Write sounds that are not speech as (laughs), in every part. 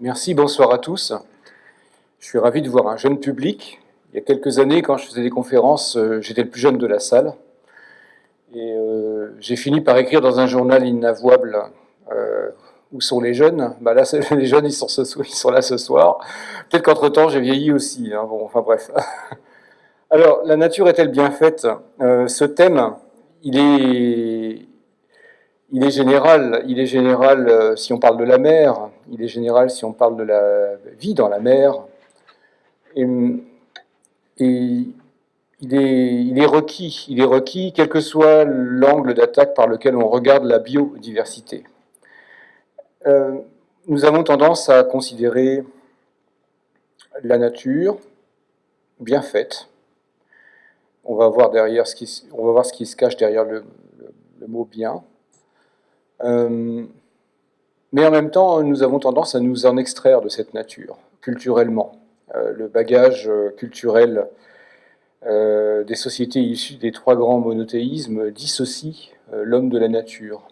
Merci, bonsoir à tous. Je suis ravi de voir un jeune public. Il y a quelques années, quand je faisais des conférences, euh, j'étais le plus jeune de la salle. J'ai fini par écrire dans un journal inavouable euh, Où sont les jeunes bah Là, (laughs) les jeunes, ils sont, là ce soir. Peut-être qu'entre-temps, j'ai vieilli aussi. Hein. Bon, enfin bref. (laughs) Alors, la nature est-elle bien faite? Ce thème, il est, il est général, il est général euh, si on parle de la mer, il est général si on parle de la vie dans la mer, et, il, est, requis, il est requis quel que soit l'angle d'attaque par lequel on regarde la biodiversité. Euh, nous avons tendance à considérer la nature bien faite. On va voir, derrière ce qui, on va voir ce qui se cache derrière le mot bien. Euh, mais en même temps, nous avons tendance à nous en extraire de cette nature, culturellement. Euh, le bagage euh, des sociétés issues des trois grands monothéismes dissocie l'homme de la nature.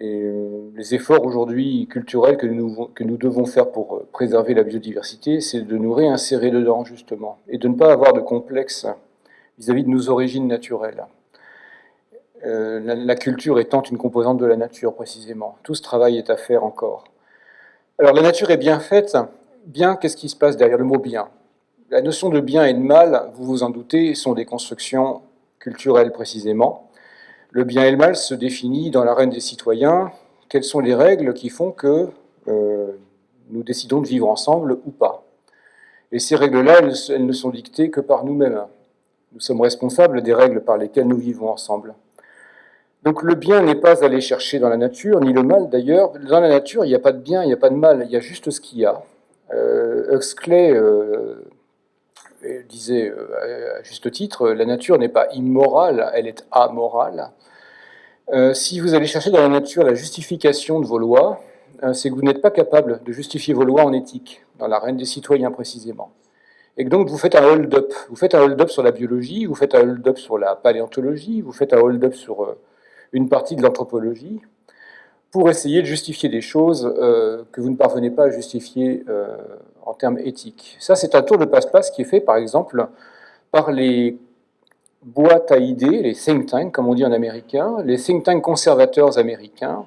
Et les efforts aujourd'hui culturels que nous, devons faire pour préserver la biodiversité, c'est de nous réinsérer dedans, justement, et de ne pas avoir de complexe vis à -vis de nos origines naturelles. Euh, la, culture étant une composante de la nature, précisément. Tout ce travail est à faire encore. Alors, la nature est bien faite. Bien, qu'est-ce qui se passe derrière le mot bien La notion de bien et de mal, vous vous en doutez, sont des constructions culturelles, précisément. Le bien et le mal se définit dans l'arène des citoyens. Quelles sont les règles qui font que euh, nous décidons de vivre ensemble ou pas? Et ces règles-là, elles ne sont dictées que par nous-mêmes. Nous sommes responsables des règles par lesquelles nous vivons ensemble. Donc le bien n'est pas aller chercher dans la nature, ni le mal d'ailleurs. Dans la nature, il n'y a pas de bien, il n'y a pas de mal, il y a juste ce qu'il y a. Euh, Huxley euh, disait euh, à juste titre, la nature n'est pas immorale, elle est amorale. Euh, si vous allez chercher dans la nature la justification de vos lois, c'est que vous n'êtes pas capable de justifier vos lois en éthique, dans la reine des citoyens précisément. Et donc vous faites un hold-up. Vous faites un hold-up sur la biologie, vous faites un hold-up sur la paléontologie, vous faites un hold-up sur une partie de l'anthropologie pour essayer de justifier des choses euh, que vous ne parvenez pas à justifier euh, en termes éthiques. Ça, c'est un tour de passe-passe qui est fait, par exemple, par les boîtes à idées, les think tanks, comme on dit en américain. Les think tanks conservateurs américains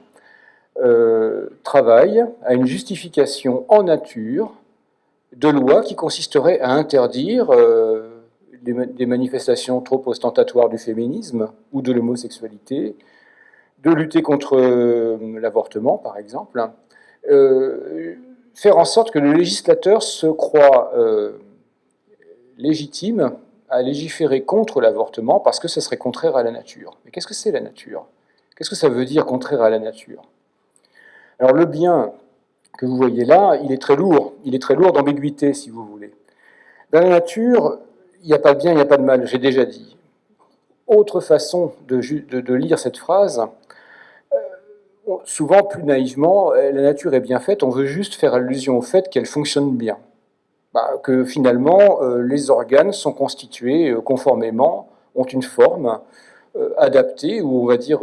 euh, travaillent à une justification en nature de loi qui consisterait à interdire des manifestations trop ostentatoires du féminisme ou de l'homosexualité, de lutter contre euh, l'avortement, par exemple, euh, faire en sorte que le législateur se croit euh, légitime à légiférer contre l'avortement parce que ce serait contraire à la nature. Mais qu'est-ce que c'est la nature? Qu'est-ce que ça veut dire contraire à la nature? Alors le bien que vous voyez là, il est très lourd, il est très lourd d'ambiguïté, si vous voulez. Dans la nature, il n'y a pas de bien, il n'y a pas de mal, j'ai déjà dit. Autre façon de, lire cette phrase, souvent plus naïvement, euh, la nature est bien faite, on veut juste faire allusion au fait qu'elle fonctionne bien. Bah, que finalement, euh, les organes sont constitués conformément, ont une forme adaptée, ou on va dire,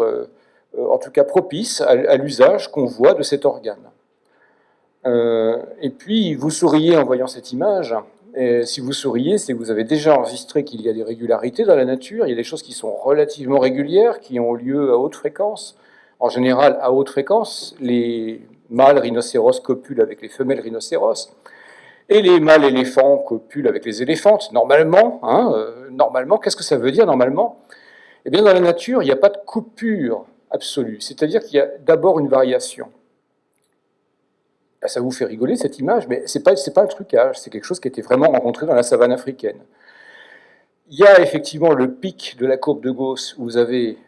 en tout cas propice à, l'usage qu'on voit de cet organe. et puis, vous souriez en voyant cette image, si vous souriez, c'est que vous avez déjà enregistré qu'il y a des régularités dans la nature, il y a des choses qui sont relativement régulières, qui ont lieu à haute fréquence. En général, à haute fréquence, les mâles rhinocéros copulent avec les femelles rhinocéros, et les mâles éléphants copulent avec les éléphantes, normalement. Hein, euh, normalement, qu'est-ce que ça veut dire normalement? Eh bien, dans la nature, il n'y a pas de coupure absolue, c'est-à-dire qu'il y a d'abord une variation. Ça vous fait rigoler cette image, mais ce n'est pas, pas un trucage, c'est quelque chose qui était vraiment rencontré dans la savane africaine. Il y a effectivement le pic de la courbe de Gauss où vous avez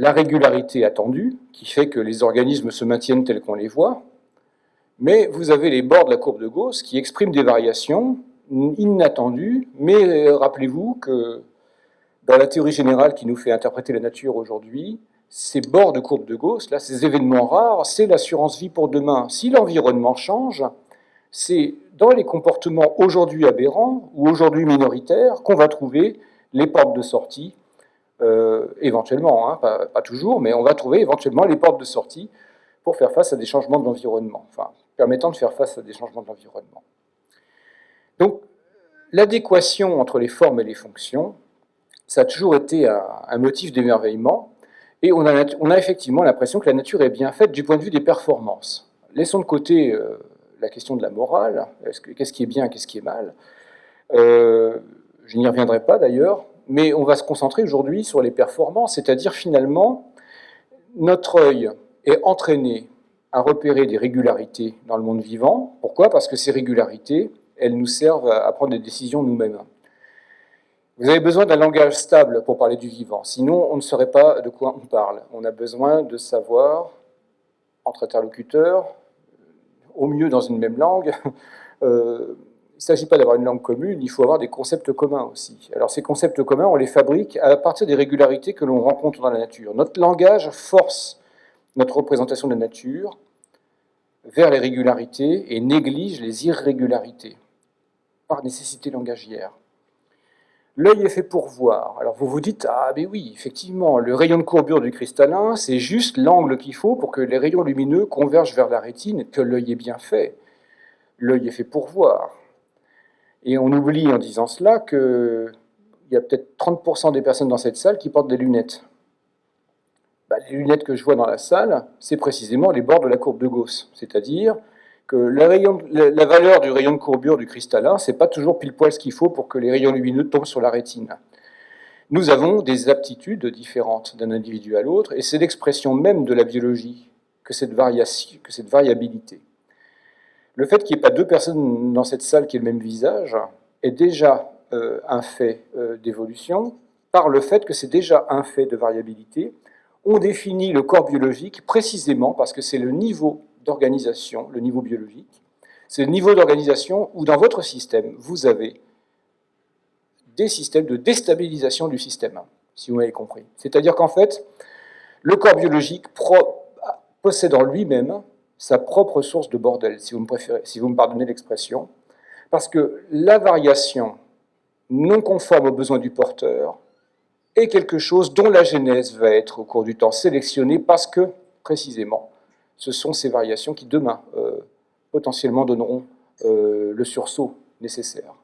la régularité attendue, qui fait que les organismes se maintiennent tels qu'on les voit, mais vous avez les bords de la courbe de Gauss qui expriment des variations inattendues, mais rappelez-vous que dans la théorie générale qui nous fait interpréter la nature aujourd'hui, ces bords de courbe de Gauss, là, ces événements rares, c'est l'assurance vie pour demain. Si l'environnement change, c'est dans les comportements aujourd'hui aberrants ou aujourd'hui minoritaires qu'on va trouver les portes de sortie, euh, éventuellement, hein, pas, toujours, mais on va trouver éventuellement les portes de sortie pour faire face à des changements de l'environnement, permettant de faire face à des changements de l'environnement. Donc, l'adéquation entre les formes et les fonctions, ça a toujours été un, motif d'émerveillement, et on a, on a effectivement l'impression que la nature est bien faite du point de vue des performances. Laissons de côté euh, la question de la morale, qu'est-ce qui est bien, qu'est-ce qui est mal? Euh, je n'y reviendrai pas d'ailleurs, mais on va se concentrer aujourd'hui sur les performances, c'est-à-dire finalement, notre œil est entraîné à repérer des régularités dans le monde vivant. Pourquoi? Parce que ces régularités, elles nous servent à prendre des décisions nous-mêmes. Vous avez besoin d'un langage stable pour parler du vivant, sinon on ne saurait pas de quoi on parle. On a besoin de savoir, entre interlocuteurs, au mieux dans une même langue, (laughs) euh, ne s'agit pas d'avoir une langue commune, il faut avoir des concepts communs aussi. Alors ces concepts communs, on les fabrique à partir des régularités que l'on rencontre dans la nature. Notre langage force notre représentation de la nature vers les régularités et néglige les irrégularités par nécessité langagière. L'œil est fait pour voir. Alors vous vous dites, ah mais oui, effectivement, le rayon de courbure du cristallin, c'est juste l'angle qu'il faut pour que les rayons lumineux convergent vers la rétine, que l'œil est bien fait. L'œil est fait pour voir. Et on oublie en disant cela qu'il y a peut-être 30% des personnes dans cette salle qui portent des lunettes. Bah, les lunettes que je vois dans la salle, c'est précisément les bords de la courbe de Gauss, c'est-à-dire que la, valeur du rayon de courbure du cristallin, c'est pas toujours pile poil ce qu'il faut pour que les rayons lumineux tombent sur la rétine. Nous avons des aptitudes différentes d'un individu à l'autre, et c'est l'expression même de la biologie que cette, variation, que cette variabilité. Le fait qu'il n'y ait pas deux personnes dans cette salle qui aient le même visage est déjà euh, un fait euh, d'évolution, par le fait que c'est déjà un fait de variabilité. On définit le corps biologique précisément parce que c'est le niveau d'organisation, le niveau biologique. C'est le niveau d'organisation où dans votre système, vous avez des systèmes de déstabilisation du système, si vous m'avez compris. C'est-à-dire qu'en fait, le corps biologique possède en lui-même sa propre source de bordel, si vous me, pardonnez l'expression, parce que la variation non conforme aux besoins du porteur est quelque chose dont la genèse va être au cours du temps sélectionnée parce que, précisément, ce sont ces variations qui, demain, euh, potentiellement donneront euh, le sursaut nécessaire.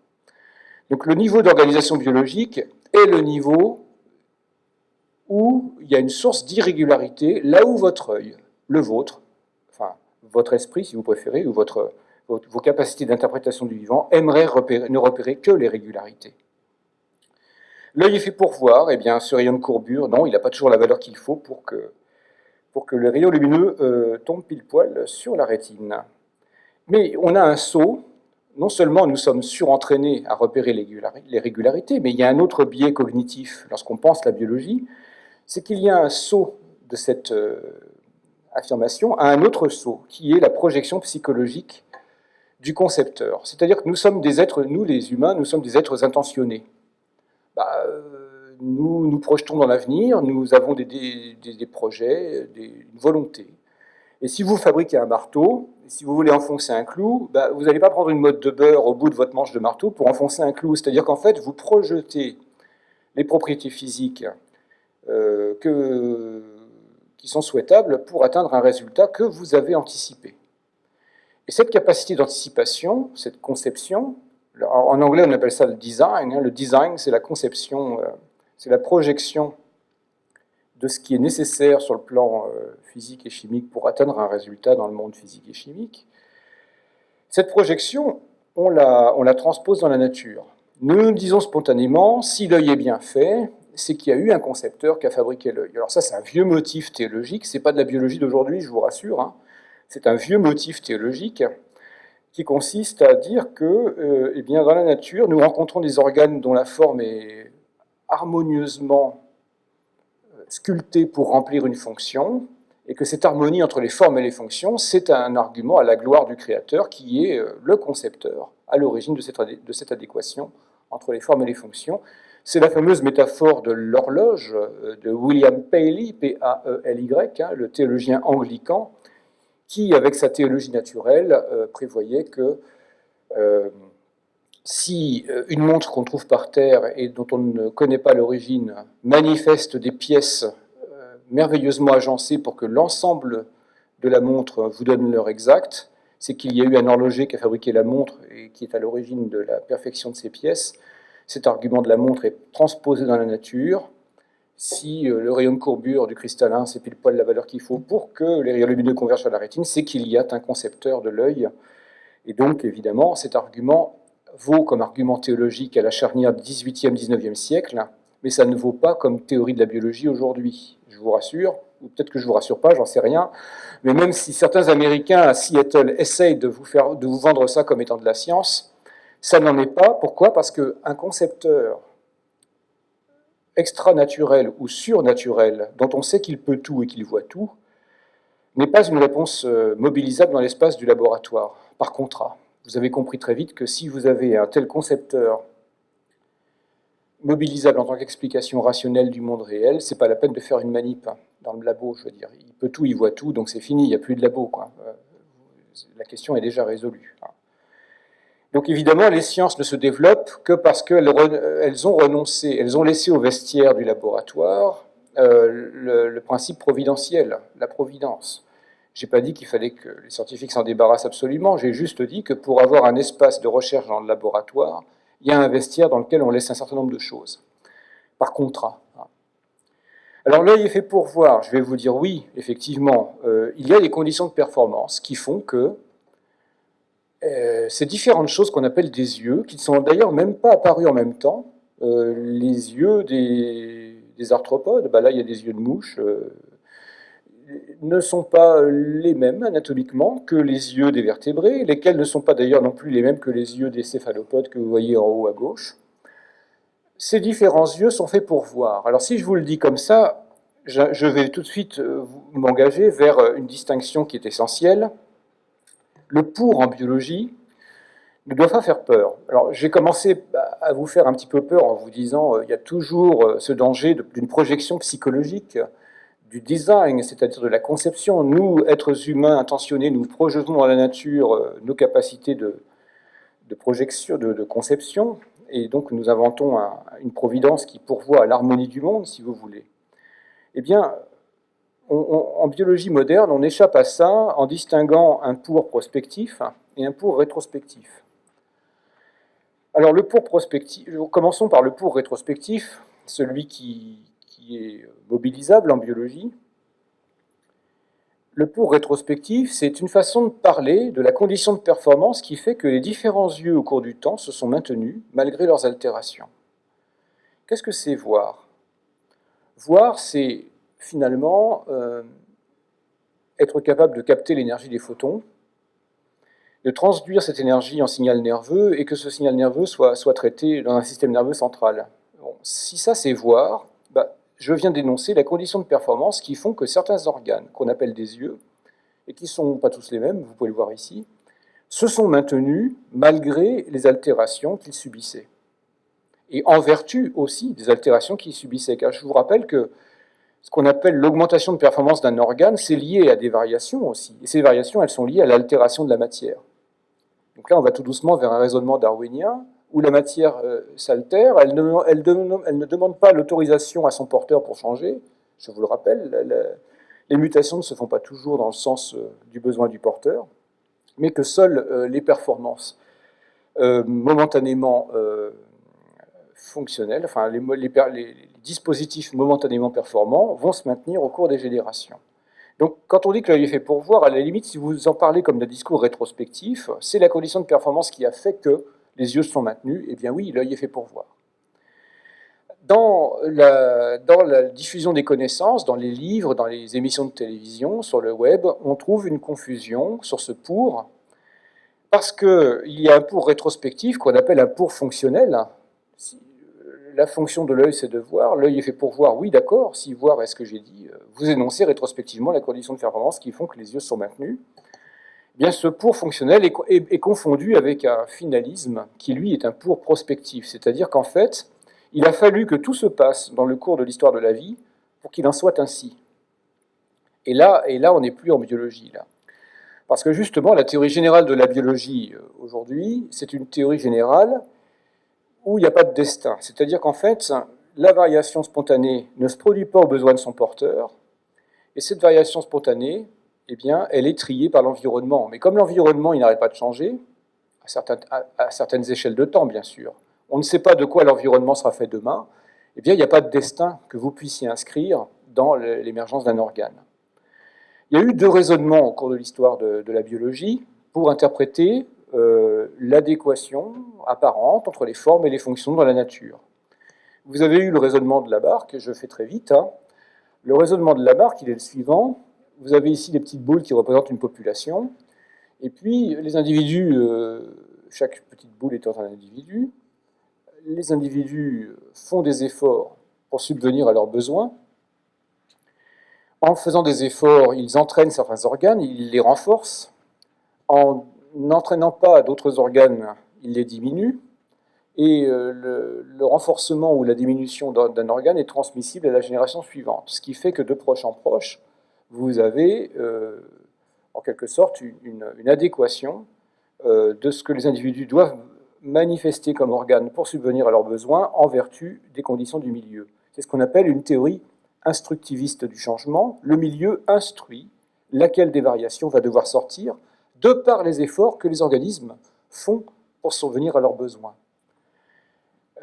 Donc le niveau d'organisation biologique est le niveau où il y a une source d'irrégularité, là où votre œil, le vôtre, votre esprit si vous préférez, ou vos capacités d'interprétation du vivant, aimeraient ne repérer que les régularités. L'œil est fait pour voir, eh bien ce rayon de courbure, non, il n'a pas toujours la valeur qu'il faut pour que pour que le rayon lumineux euh, tombe pile poil sur la rétine. Mais on a un saut, non seulement nous sommes surentraînés à repérer les régularités, mais il y a un autre biais cognitif lorsqu'on pense la biologie, c'est qu'il y a un saut de cette euh, affirmation à un autre saut, qui est la projection psychologique du concepteur. C'est-à-dire que nous sommes des êtres, nous les humains, nous sommes des êtres intentionnés. Bah, euh, nous nous projetons dans l'avenir, nous avons des, projets, une volonté. Et si vous fabriquez un marteau, si vous voulez enfoncer un clou, bah, vous n'allez pas prendre une mode de beurre au bout de votre manche de marteau pour enfoncer un clou. C'est-à-dire qu'en fait, vous projetez les propriétés physiques euh, qui sont souhaitables pour atteindre un résultat que vous avez anticipé. Et cette capacité d'anticipation, cette conception, en anglais on appelle ça le design, hein. le design c'est la conception euh, c'est la projection de ce qui est nécessaire sur le plan euh, physique et chimique pour atteindre un résultat dans le monde physique et chimique. Cette projection, on la, on la transpose dans la nature. Nous nous disons spontanément, si l'œil est bien fait, c'est qu'il y a eu un concepteur qui a fabriqué l'œil. Alors ça, c'est un vieux motif théologique, c'est pas de la biologie d'aujourd'hui, je vous rassure, hein. c'est un vieux motif théologique qui consiste à dire que, euh, eh bien, dans la nature, nous rencontrons des organes dont la forme est harmonieusement euh, sculpté pour remplir une fonction, et que cette harmonie entre les formes et les fonctions, c'est un argument à la gloire du créateur qui est euh, le concepteur à l'origine de cette, adéquation entre les formes et les fonctions. C'est la fameuse métaphore de l'horloge euh, de William Paley, P-A-E-L-Y, hein, le théologien anglican, qui, avec sa théologie naturelle, euh, prévoyait que euh, si une montre qu'on trouve par terre et dont on ne connaît pas l'origine manifeste des pièces merveilleusement agencées pour que l'ensemble de la montre vous donne l'heure exacte, c'est qu'il y a eu un horloger qui a fabriqué la montre et qui est à l'origine de la perfection de ces pièces. Cet argument de la montre est transposé dans la nature. Si euh, le rayon de courbure du cristallin, c'est pile poil la valeur qu'il faut pour que les rayons lumineux convergent à la rétine, c'est qu'il y a un concepteur de l'œil. Et donc, évidemment, cet argument vaut comme argument théologique à la charnière du 18e, 19e siècle, mais ça ne vaut pas comme théorie de la biologie aujourd'hui. Je vous rassure, ou peut-être que je ne vous rassure pas, j'en sais rien, mais même si certains Américains à Seattle essayent de vous, faire, de vous vendre ça comme étant de la science, ça n'en est pas. Pourquoi? Parce qu'un concepteur extra-naturel ou surnaturel, dont on sait qu'il peut tout et qu'il voit tout, n'est pas une réponse euh, mobilisable dans l'espace du laboratoire, par contrat. Vous avez compris très vite que si vous avez un tel concepteur mobilisable en tant qu'explication rationnelle du monde réel, c'est pas la peine de faire une manip dans le labo, je veux dire. Il peut tout, il voit tout, donc c'est fini, il n'y a plus de labo. Quoi. Euh, la question est déjà résolue. Donc évidemment, les sciences ne se développent que parce qu'elles ont renoncé, elles ont laissé au vestiaire du laboratoire euh, le, principe providentiel, la providence. Je n'ai pas dit qu'il fallait que les scientifiques s'en débarrassent absolument, j'ai juste dit que pour avoir un espace de recherche dans le laboratoire, il y a un vestiaire dans lequel on laisse un certain nombre de choses, par contrat. Alors l'œil est fait pour voir, je vais vous dire oui, effectivement, euh, il y a des conditions de performance qui font que euh, ces différentes choses qu'on appelle des yeux, qui ne sont d'ailleurs même pas apparus en même temps, euh, les yeux des, arthropodes, bah là il y a des yeux de mouche, ne sont pas les mêmes anatomiquement que les yeux des vertébrés, lesquels ne sont pas d'ailleurs non plus les mêmes que les yeux des céphalopodes que vous voyez en haut à gauche. Ces différents yeux sont faits pour voir. Alors si je vous le dis comme ça, je vais tout de suite euh, m'engager vers euh, une distinction qui est essentielle. Le pour en biologie ne doit pas faire peur. Alors j'ai commencé à vous faire un petit peu peur en vous disant euh, il y a toujours ce danger d'une projection psychologique du design, c'est-à-dire de la conception. Nous, êtres humains intentionnés, nous projetons dans la nature euh, nos capacités de, projection, de, conception, et donc nous inventons une providence qui pourvoit à l'harmonie du monde, si vous voulez. Eh bien, en biologie moderne, on échappe à ça en distinguant un pour prospectif et un pour rétrospectif. Alors le pour prospectif, commençons par le pour rétrospectif, celui qui, est mobilisable en biologie. Le pour rétrospectif, c'est une façon de parler de la condition de performance qui fait que les différents yeux au cours du temps se sont maintenus malgré leurs altérations. Qu'est-ce que c'est voir? Voir, c'est finalement euh, être capable de capter l'énergie des photons, de transduire cette énergie en signal nerveux et que ce signal nerveux soit, traité dans un système nerveux central. si ça c'est voir, je viens d'énoncer la condition de performance qui font que certains organes, qu'on appelle des yeux, et qui ne sont pas tous les mêmes, vous pouvez le voir ici, se sont maintenus malgré les altérations qu'ils subissaient. Et en vertu aussi des altérations qu'ils subissaient. Car je vous rappelle que ce qu'on appelle l'augmentation de performance d'un organe, c'est lié à des variations aussi. Et ces variations, elles sont liées à l'altération de la matière. Donc là, on va tout doucement vers un raisonnement darwinien où la matière euh, s'altère, elle, ne demande pas l'autorisation à son porteur pour changer. Je vous le rappelle, les mutations ne se font pas toujours dans le sens euh, du besoin du porteur, mais que seules euh, les performances momentanément fonctionnelles, enfin les, dispositifs momentanément performants vont se maintenir au cours des générations. Donc, quand on dit que l'œil est fait pour voir, à la limite, si vous en parlez comme d'un discours rétrospectif, c'est la condition de performance qui a fait que les yeux sont maintenus, eh bien oui, l'œil est fait pour voir. Dans la, dans la, diffusion des connaissances, dans les livres, dans les émissions de télévision, sur le web, on trouve une confusion sur ce pour, parce qu'il y a un pour rétrospectif qu'on appelle un pour fonctionnel. La fonction de l'œil, c'est de voir. L'œil est fait pour voir, oui, d'accord. Si voir est ce que j'ai dit, vous énoncez rétrospectivement la condition de performance qui font que les yeux sont maintenus bien ce pour fonctionnel est, confondu avec un finalisme qui, lui, est un pour prospectif. C'est-à-dire qu'en fait, Il a fallu que tout se passe dans le cours de l'histoire de la vie pour qu'il en soit ainsi. Et là, et là on n'est plus en biologie. Là. Parce que justement, la théorie générale de la biologie euh, aujourd'hui, c'est une théorie générale où il n'y a pas de destin. C'est-à-dire qu'en fait, la variation spontanée ne se produit pas aux besoins de son porteur, et cette variation spontanée, eh bien, elle est triée par l'environnement. Mais comme l'environnement, il n'arrête pas de changer, à certaines, échelles de temps, bien sûr, on ne sait pas de quoi l'environnement sera fait demain, eh bien, il n'y a pas de destin que vous puissiez inscrire dans l'émergence d'un organe. Il y a eu deux raisonnements au cours de l'histoire de, la biologie pour interpréter euh, l'adéquation apparente entre les formes et les fonctions dans la nature. Vous avez eu le raisonnement de Lamarck, je fais très vite. Hein. Le raisonnement de Lamarck, il est le suivant. Vous avez ici des petites boules qui représentent une population, et puis les individus, euh, chaque petite boule étant un individu, les individus font des efforts pour subvenir à leurs besoins, en faisant des efforts, ils entraînent certains organes, ils les renforcent. En n'entraînant pas d'autres organes, ils les diminuent. Et euh, le, renforcement ou la diminution d'un organe est transmissible à la génération suivante. Ce qui fait que de proche en proche, vous avez euh, en quelque sorte une, adéquation euh, de ce que les individus doivent manifester comme organe pour subvenir à leurs besoins en vertu des conditions du milieu. C'est ce qu'on appelle une théorie instructiviste du changement, le milieu instruit laquelle des variations va devoir sortir de par les efforts que les organismes font pour survenir à leurs besoins.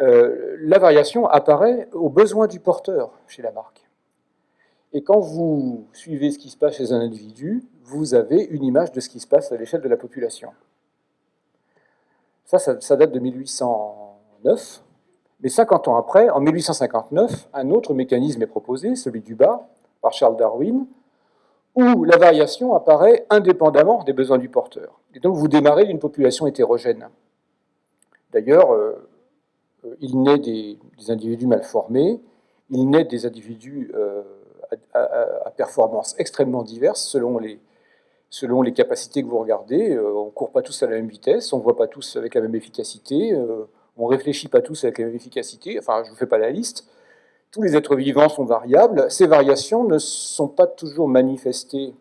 Euh, la variation apparaît aux besoins du porteur chez la marque. Et quand vous suivez ce qui se passe chez un individu, vous avez une image de ce qui se passe à l'échelle de la population. Ça, ça, ça date de 1809. Mais 50 ans après, en 1859, un autre mécanisme est proposé, celui du bas, par Charles Darwin, où la variation apparaît indépendamment des besoins du porteur. Et donc vous démarrez d'une population hétérogène. D'ailleurs, euh, il naît des, individus mal formés, il naît des individus euh, à, performances extrêmement diverses selon les, selon les capacités que vous regardez. Euh, on ne court pas tous à la même vitesse, on ne voit pas tous avec la même efficacité on ne réfléchit pas tous avec la même efficacité, enfin je ne vous fais pas la liste, tous les êtres vivants sont variables, ces variations ne sont pas toujours manifestées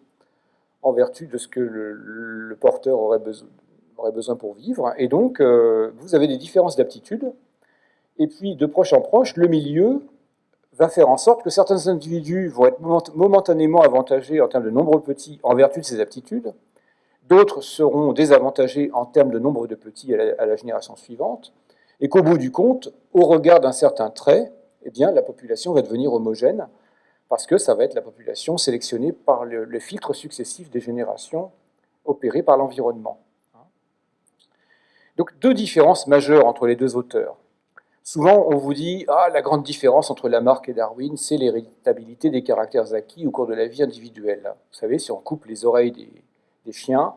en vertu de ce que le, porteur aurait besoin, pour vivre, et donc euh, vous avez des différences d'aptitude, et puis de proche en proche, le milieu va faire en sorte que certains individus vont être momentanément avantagés en termes de nombre petits en vertu de ces aptitudes, d'autres seront désavantagés en termes de nombre de petits à la génération suivante, et qu'au bout du compte, au regard d'un certain trait, eh bien, la population va devenir homogène, parce que ça va être la population sélectionnée par le, filtre successif des générations opérées par l'environnement. Donc deux différences majeures entre les deux auteurs. Souvent, on vous dit ah, la grande différence entre Lamarck et Darwin, c'est l'héritabilité des caractères acquis au cours de la vie individuelle. Vous savez, si on coupe les oreilles des, chiens,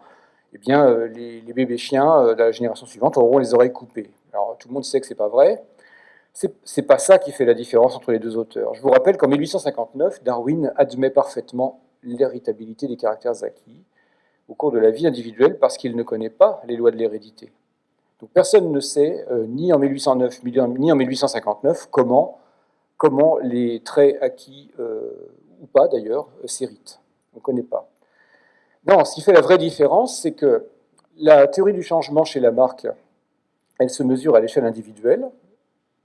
eh bien, euh, les, les, bébés chiens euh, de la génération suivante auront les oreilles coupées. Alors tout le monde sait que ce n'est pas vrai. Ce n'est pas ça qui fait la différence entre les deux auteurs. Je vous rappelle qu'en 1859, Darwin admet parfaitement l'héritabilité des caractères acquis au cours de la vie individuelle parce qu'il ne connaît pas les lois de l'hérédité. Donc personne ne sait, euh, ni en 1809 ni en 1859, comment, comment les traits acquis, euh, ou pas d'ailleurs, euh, s'héritent. On ne connaît pas. Non, ce qui fait la vraie différence, c'est que la théorie du changement chez Lamarck elle se mesure à l'échelle individuelle.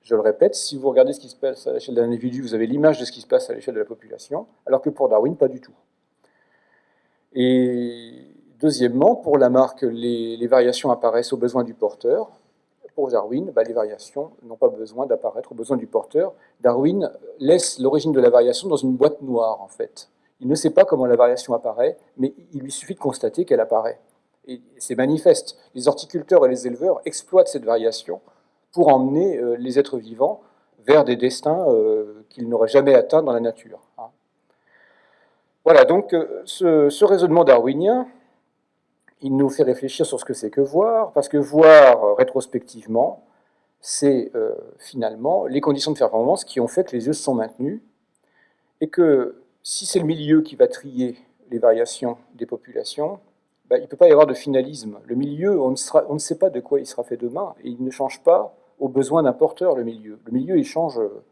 Je le répète, si vous regardez ce qui se passe à l'échelle d'un individu, vous avez l'image de ce qui se passe à l'échelle de la population, alors que pour Darwin, pas du tout. Et deuxièmement, pour Lamarck, les, les variations apparaissent aux besoins du porteur. Pour Darwin, bah, les variations n'ont pas besoin d'apparaître aux besoins du porteur. Darwin laisse l'origine de la variation dans une boîte noire, en fait. Il ne sait pas comment la variation apparaît, mais il lui suffit de constater qu'elle apparaît et c'est manifeste. Les horticulteurs et les éleveurs exploitent cette variation pour emmener euh, les êtres vivants vers des destins euh, qu'ils n'auraient jamais atteints dans la nature. Hein. Voilà, donc euh, ce, raisonnement darwinien, il nous fait réfléchir sur ce que c'est que voir, parce que voir rétrospectivement, c'est finalement les conditions de performance qui ont fait que les yeux se sont maintenus, et que si c'est le milieu qui va trier les variations des populations, bah, il ne peut pas y avoir de finalisme. Le milieu, on ne, sait pas de quoi il sera fait demain, et il ne change pas aux besoins d'un porteur, le milieu. Le milieu, il change euh,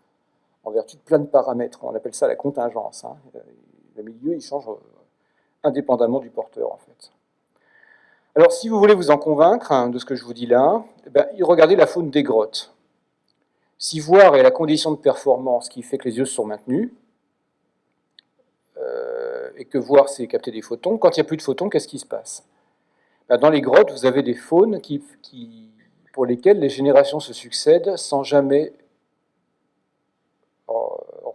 en vertu de plein de paramètres. On appelle ça la contingence. Hein. Le milieu, il change euh, indépendamment du porteur, en fait. Alors, si vous voulez vous en convaincre hein, de ce que je vous dis là, eh ben, regardez la faune des grottes. Si voir est la condition de performance qui fait que les yeux sont maintenus, euh, et que voir, c'est capter des photons, quand il n'y a plus de photons, qu'est-ce qui se passe? Ben, Dans les grottes, vous avez des faunes qui, pour lesquelles les générations se succèdent sans jamais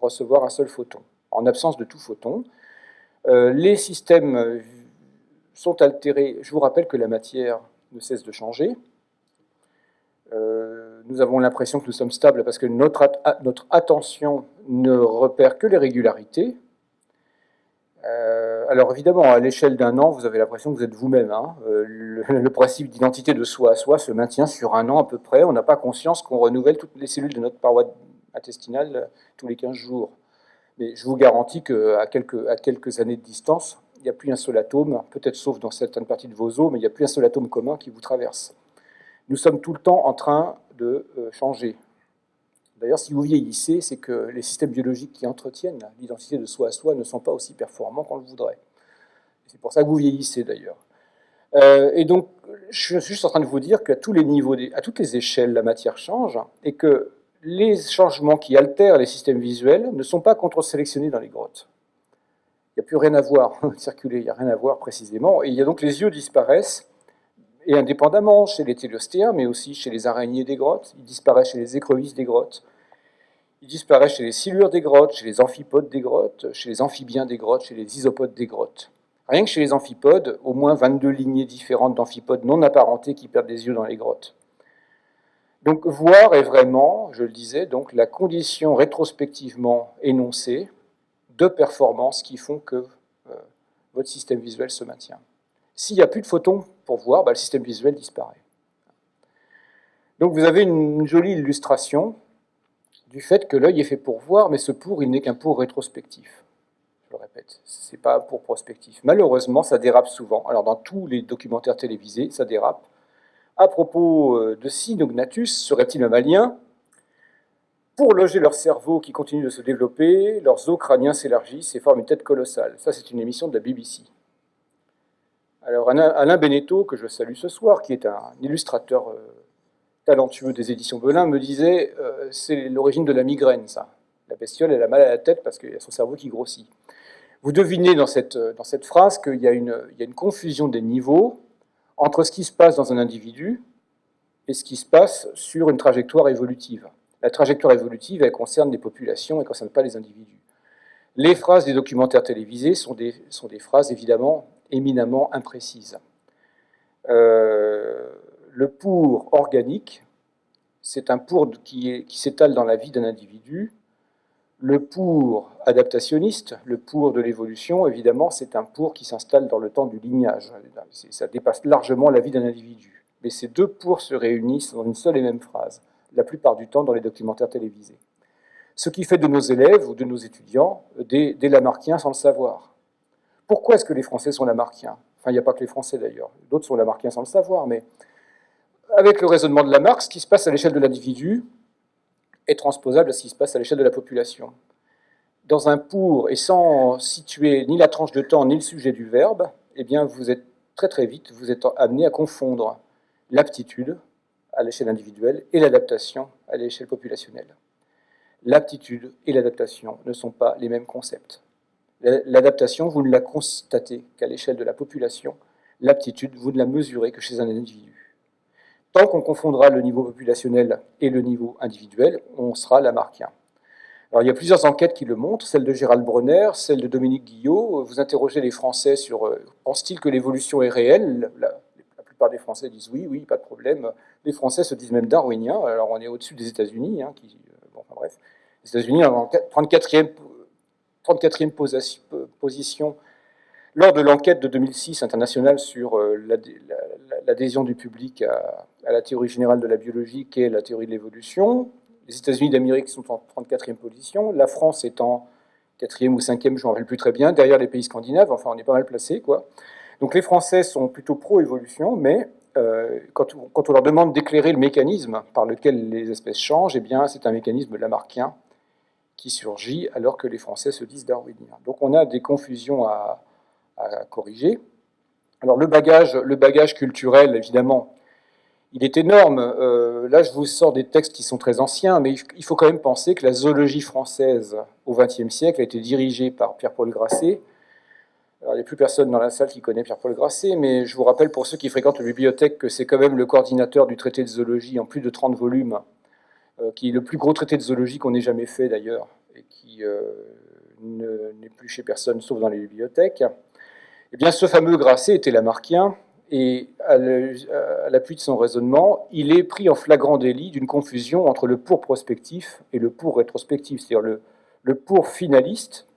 recevoir un seul photon, en absence de tout photon. Euh, les systèmes sont altérés. Je vous rappelle que la matière ne cesse de changer. Euh, nous avons l'impression que nous sommes stables parce que notre, notre attention ne repère que les régularités. Euh, alors évidemment, à l'échelle d'un an, vous avez l'impression que vous êtes vous-même. Hein. Euh, (laughs) le, principe d'identité de soi à soi se maintient sur un an à peu près. On n'a pas conscience qu'on renouvelle toutes les cellules de notre paroi intestinale tous les 15 jours. Mais je vous garantis qu'à quelques, à quelques années de distance, il n'y a plus un seul atome, peut-être sauf dans certaines parties de vos os, mais il n'y a plus un seul atome commun qui vous traverse. Nous sommes tout le temps en train de euh, changer. D'ailleurs, si vous vieillissez, c'est que les systèmes biologiques qui entretiennent l'identité de soi à soi ne sont pas aussi performants qu'on le voudrait. C'est pour ça que vous vieillissez d'ailleurs. Euh, et donc, je suis juste en train de vous dire qu'à tous les niveaux, à toutes les échelles, la matière change et que les changements qui altèrent les systèmes visuels ne sont pas contre-sélectionnés dans les grottes. Il n'y a plus rien à voir, (laughs) circuler, il n'y a rien à voir précisément. Et il y a donc les yeux disparaissent et indépendamment chez les téléostéens, mais aussi chez les araignées des grottes, il disparaît chez les écrevisses des grottes, il disparaît chez les silures des grottes, chez les amphipodes des grottes, chez les amphibiens des grottes, chez les isopodes des grottes. Rien que chez les amphipodes, au moins 22 lignées différentes d'amphipodes non apparentés qui perdent des yeux dans les grottes. Donc voir est vraiment, je le disais, donc la condition rétrospectivement énoncée de performance qui font que euh, votre système visuel se maintient. S'il n'y a plus de photons pour voir, bah, le système visuel disparaît. Donc vous avez une jolie illustration du fait que l'œil est fait pour voir, mais ce pour, il n'est qu'un pour rétrospectif. Je le répète, ce n'est pas pour prospectif. Malheureusement, ça dérape souvent. Alors dans tous les documentaires télévisés, ça dérape. À propos euh, de Sinognatus, ce reptile mammalien, pour loger leur cerveau qui continue de se développer, leurs os crâniens s'élargissent et forment une tête colossale. Ça, c'est une émission de la BBC. Alors Alain Beneteau, que je salue ce soir, qui est un illustrateur euh, talentueux des éditions Belin, me disait euh, c'est l'origine de la migraine, ça. La bestiole, elle a mal à la tête parce qu'il y a son cerveau qui grossit. Vous devinez dans cette, euh, phrase qu'il y, a une, a confusion des niveaux entre ce qui se passe dans un individu et ce qui se passe sur une trajectoire évolutive. La trajectoire évolutive, elle concerne les populations, elle ne concerne pas les individus. Les phrases des documentaires télévisés sont des, sont des phrases évidemment éminemment imprécise. Euh, le pour organique, c'est un pour qui, s'étale dans la vie d'un individu. Le pour adaptationniste, le pour de l'évolution, évidemment, c'est un pour qui s'installe dans le temps du lignage. Ça dépasse largement la vie d'un individu. Mais ces deux pour se réunissent dans une seule et même phrase, la plupart du temps dans les documentaires télévisés. Ce qui fait de nos élèves ou de nos étudiants des, des Lamarckiens sans le savoir. Pourquoi est-ce que les Français sont lamarckiens? Enfin, il n'y a pas que les Français d'ailleurs, d'autres sont lamarckiens sans le savoir, mais avec le raisonnement de Lamarck, ce qui se passe à l'échelle de l'individu est transposable à ce qui se passe à l'échelle de la population. Dans un pour, et sans situer ni la tranche de temps ni le sujet du verbe, eh bien, vous êtes très très vite, amené à confondre l'aptitude à l'échelle individuelle et l'adaptation à l'échelle populationnelle. L'aptitude et l'adaptation ne sont pas les mêmes concepts. L'adaptation, vous ne la constatez qu'à l'échelle de la population. L'aptitude, vous ne la mesurez que chez un individu. Tant qu'on confondra le niveau populationnel et le niveau individuel, on sera lamarckien. Alors, il y a plusieurs enquêtes qui le montrent, celle de Gérald Bronner, celle de Dominique Guillot. Vous interrogez les Français sur euh, pense-t-il que l'évolution est réelle? La, plupart des Français disent oui, oui, pas de problème. Les Français se disent même darwiniens. Alors, on est au-dessus des États-Unis, hein, euh, bon, bref. Les États-Unis, en 34e 34e position lors de l'enquête de 2006 internationale sur euh, l'adhésion du public à, la théorie générale de la biologie et la théorie de l'évolution. Les États-Unis d'Amérique sont en 34e position, la France est en 4e ou 5e, je ne me rappelle plus très bien, derrière les pays scandinaves, enfin on est pas mal placé. quoi. Donc les Français sont plutôt pro-évolution, mais quand, on, leur demande d'éclairer le mécanisme par lequel les espèces changent, eh c'est un mécanisme lamarckien qui surgit alors que les Français se disent darwiniens. Donc on a des confusions à, corriger. Alors le bagage, le bagage culturel, évidemment, il est énorme. Euh, là, je vous sors des textes qui sont très anciens, mais il faut quand même penser que la zoologie française au XXe siècle a été dirigée par Pierre-Paul Grasset. Alors, il n'y a plus personne dans la salle qui connaît Pierre-Paul Grasset, mais je vous rappelle pour ceux qui fréquentent la bibliothèque que c'est quand même le coordinateur du traité de zoologie en plus de 30 volumes, qui est le plus gros traité de zoologie qu'on ait jamais fait d'ailleurs, et qui euh, n'est plus chez personne sauf dans les bibliothèques. Eh bien, ce fameux Grasset était lamarckien, et à l'appui de son raisonnement, il est pris en flagrant délit d'une confusion entre le pour prospectif et le pour rétrospectif, c'est-à-dire le, le pour finaliste,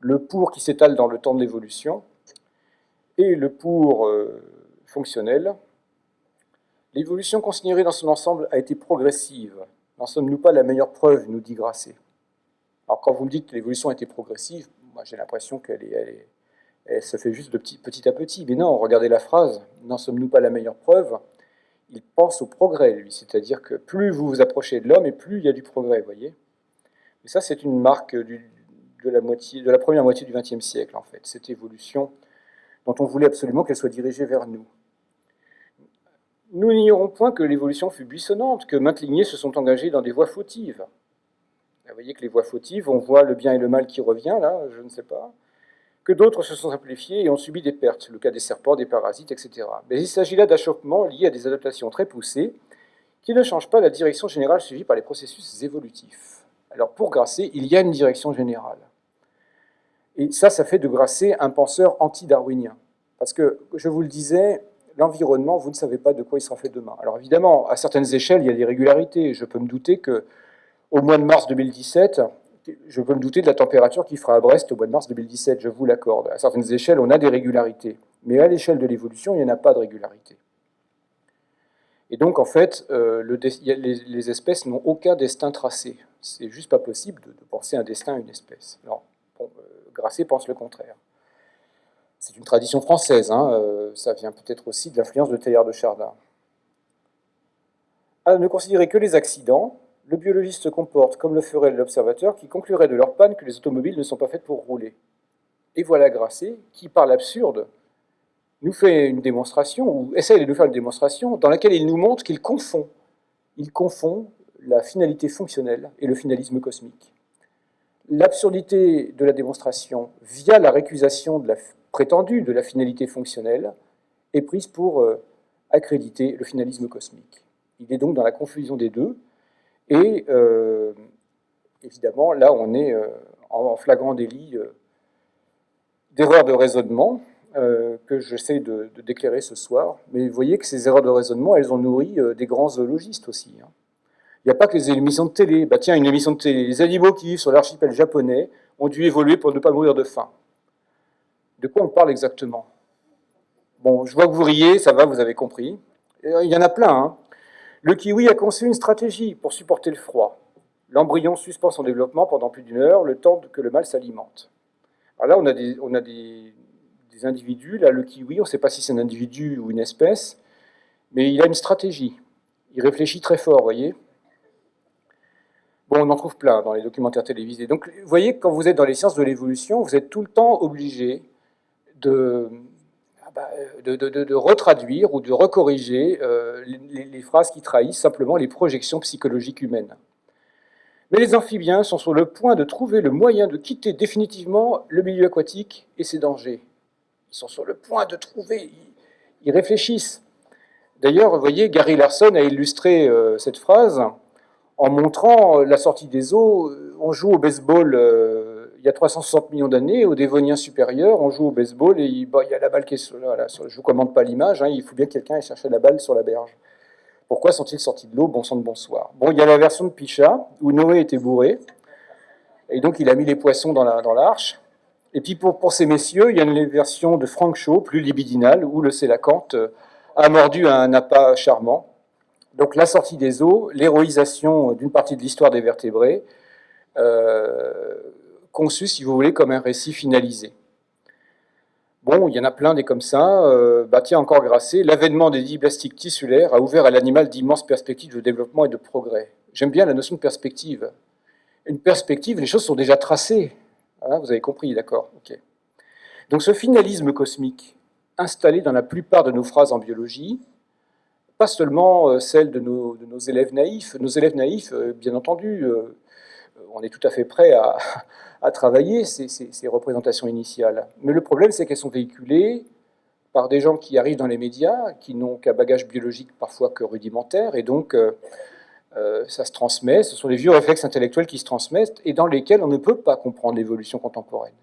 le pour qui s'étale dans le temps de l'évolution, et le pour euh, fonctionnel. L'évolution considérée dans son ensemble a été progressive. N'en sommes-nous pas la meilleure preuve, nous dit Grasset. Alors quand vous me dites que l'évolution été progressive, moi j'ai l'impression qu'elle ça fait juste de petit, à petit. Mais non, regardez la phrase, n'en sommes-nous pas la meilleure preuve? Il pense au progrès, lui. C'est-à-dire que plus vous vous approchez de l'homme, et plus il y a du progrès, vous voyez Et ça, c'est une marque de, la de la première moitié du XXe siècle, en fait. Cette évolution dont on voulait absolument qu'elle soit dirigée vers nous. Nous n'ignorons point que l'évolution fut buissonnante, que maintes lignées se sont engagées dans des voies fautives. Vous voyez que les voies fautives, on voit le bien et le mal qui revient, là, je ne sais pas que d'autres se sont simplifiés et ont subi des pertes, le cas des serpents, des parasites, etc. Mais il s'agit là d'achoppements liés à des adaptations très poussées qui ne changent pas la direction générale suivie par les processus évolutifs. Alors pour Grasset, il y a une direction générale. Et ça, ça fait de Grasset un penseur anti-darwinien. Parce que, je vous le disais, l'environnement, vous ne savez pas de quoi il sera fait demain. Alors évidemment, à certaines échelles, il y a des régularités. Je peux me douter que au mois de mars 2017, je peux me douter de la température qui fera à Brest au mois de mars 2017, je vous l'accorde. À certaines échelles, on a des régularités. Mais à l'échelle de l'évolution, il n'y en a pas de régularité. Et donc, en fait, euh, les, espèces n'ont aucun destin tracé. C'est juste pas possible de, penser un destin à une espèce. Alors, euh, Grasset pense le contraire. C'est une tradition française, hein, euh, ça vient peut-être aussi de l'influence de Teilhard de Chardin. À ne considérer que les accidents, le biologiste se comporte comme le ferait l'observateur qui conclurait de leur panne que les automobiles ne sont pas faites pour rouler. Et voilà Grasset qui, par l'absurde, nous fait une démonstration, ou essaie de nous faire une démonstration, dans laquelle il nous montre qu'il confond. Il confond la finalité fonctionnelle et le finalisme cosmique. L'absurdité de la démonstration, via la récusation prétendue de la finalité fonctionnelle, est prise pour euh, accréditer le finalisme cosmique. Il est donc dans la confusion des deux, et euh, évidemment, là, on est euh, en flagrant délit d'erreurs de raisonnement que j'essaie de, déclarer ce soir. Mais vous voyez que ces erreurs de raisonnement, elles ont nourri des grands zoologistes aussi. Hein. Il n'y a pas que les émissions de télé. Bah, tiens, une émission de télé. Les animaux qui vivent sur l'archipel japonais ont dû évoluer pour ne pas mourir de faim. De quoi on parle exactement? Bon, je vois que vous riez, ça va, vous avez compris. Il y en a plein. Hein. Le kiwi a conçu une stratégie pour supporter le froid. L'embryon suspend son développement pendant plus d'une heure, le temps que le mâle s'alimente. Alors là, on a, des, on a des, individus. Là, le kiwi, on ne sait pas si c'est un individu ou une espèce, mais il a une stratégie. Il réfléchit très fort, voyez On en trouve plein dans les documentaires télévisés. Donc, vous voyez, quand vous êtes dans les sciences de l'évolution, vous êtes tout le temps obligé de, bah, de, retraduire ou de recorriger euh, les, phrases qui trahissent simplement les projections psychologiques humaines. Mais les amphibiens sont sur le point de trouver le moyen de quitter définitivement le milieu aquatique et ses dangers. Ils sont sur le point de trouver, ils, réfléchissent. D'ailleurs, vous voyez, Gary Larson a illustré euh, cette phrase en montrant la sortie des eaux. On joue au baseball euh, il y a 360 millions d'années, au Dévonien supérieur, on joue au baseball et il, y a la balle qui est sur, voilà, je ne vous commande pas l'image, hein, il faut bien que quelqu'un ait cherché la balle sur la berge. Pourquoi sont-ils sortis de l'eau? Bon sang de bonsoir. Bon, il y a la version de Picha, où Noé était bourré, et donc il a mis les poissons dans l'arche. et puis pour, pour, ces messieurs, il y a une version de Frank Shaw, plus libidinale, où le sélacanthe euh, a mordu un appât charmant. Donc la sortie des eaux, l'héroïsation d'une partie de l'histoire des vertébrés, euh, conçu, si vous voulez, comme un récit finalisé. Bon, il y en a plein des comme ça. Euh, bah tiens, encore Grasset, l'avènement des diblastiques tissulaires a ouvert à l'animal d'immenses perspectives de développement et de progrès. J'aime bien la notion de perspective. Une perspective, les choses sont déjà tracées. Hein, vous avez compris, d'accord. Donc ce finalisme cosmique, installé dans la plupart de nos phrases en biologie, pas seulement euh, celle de nos, élèves naïfs. Nos élèves naïfs, euh, bien entendu, on est tout à fait prêt à, travailler ces, représentations initiales. Mais le problème, c'est qu'elles sont véhiculées par des gens qui arrivent dans les médias, qui n'ont qu'un bagage biologique parfois que rudimentaire, et donc euh, euh, ça se transmet, ce sont des vieux réflexes intellectuels qui se transmettent, et dans lesquels on ne peut pas comprendre l'évolution contemporaine.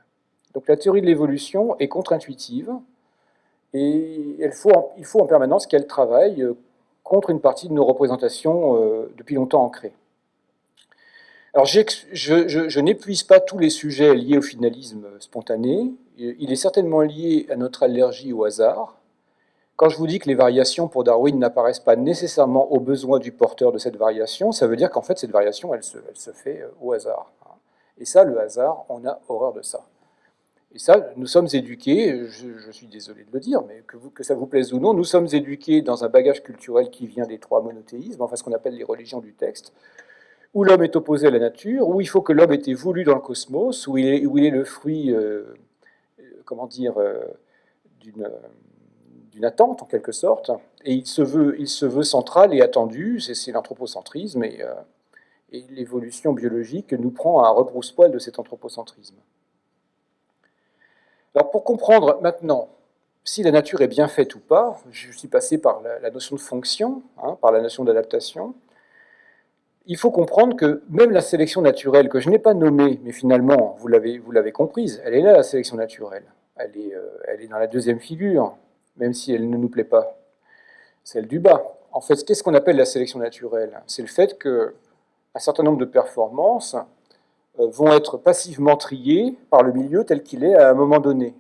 Donc la théorie de l'évolution est contre-intuitive, et il faut, en permanence qu'elle travaille euh, contre une partie de nos représentations depuis longtemps ancrées. Alors, je, n'épuise pas tous les sujets liés au finalisme spontané. Il est certainement lié à notre allergie au hasard. Quand je vous dis que les variations pour Darwin n'apparaissent pas nécessairement aux besoins du porteur de cette variation, ça veut dire qu'en fait, cette variation, elle se, elle se, fait euh, au hasard. Et ça, le hasard, on a horreur de ça. Et ça, nous sommes éduqués, je, suis désolé de le dire, mais que, ça vous plaise ou non, nous sommes éduqués dans un bagage culturel qui vient des trois monothéismes, enfin ce qu'on appelle les religions du texte, où l'homme est opposé à la nature, où il faut que l'homme ait été voulu dans le cosmos, où il est, le fruit, euh, euh, comment dire, euh, d'une attente en quelque sorte, et il se veut, central et attendu, c'est l'anthropocentrisme, et, l'évolution biologique nous prend à rebrousse-poil de cet anthropocentrisme. Alors pour comprendre maintenant si la nature est bien faite ou pas, je suis passé par la, notion de fonction, hein, par la notion d'adaptation, il faut comprendre que même la sélection naturelle, que je n'ai pas nommée, mais finalement, vous l'avez comprise, elle est là, la sélection naturelle. Elle est, euh, elle est dans la deuxième figure, même si elle ne nous plaît pas, celle du bas. En fait, qu'est-ce qu'on appelle la sélection naturelle? C'est le fait qu'un certain nombre de performances vont être passivement triées par le milieu tel qu'il est à un moment donné.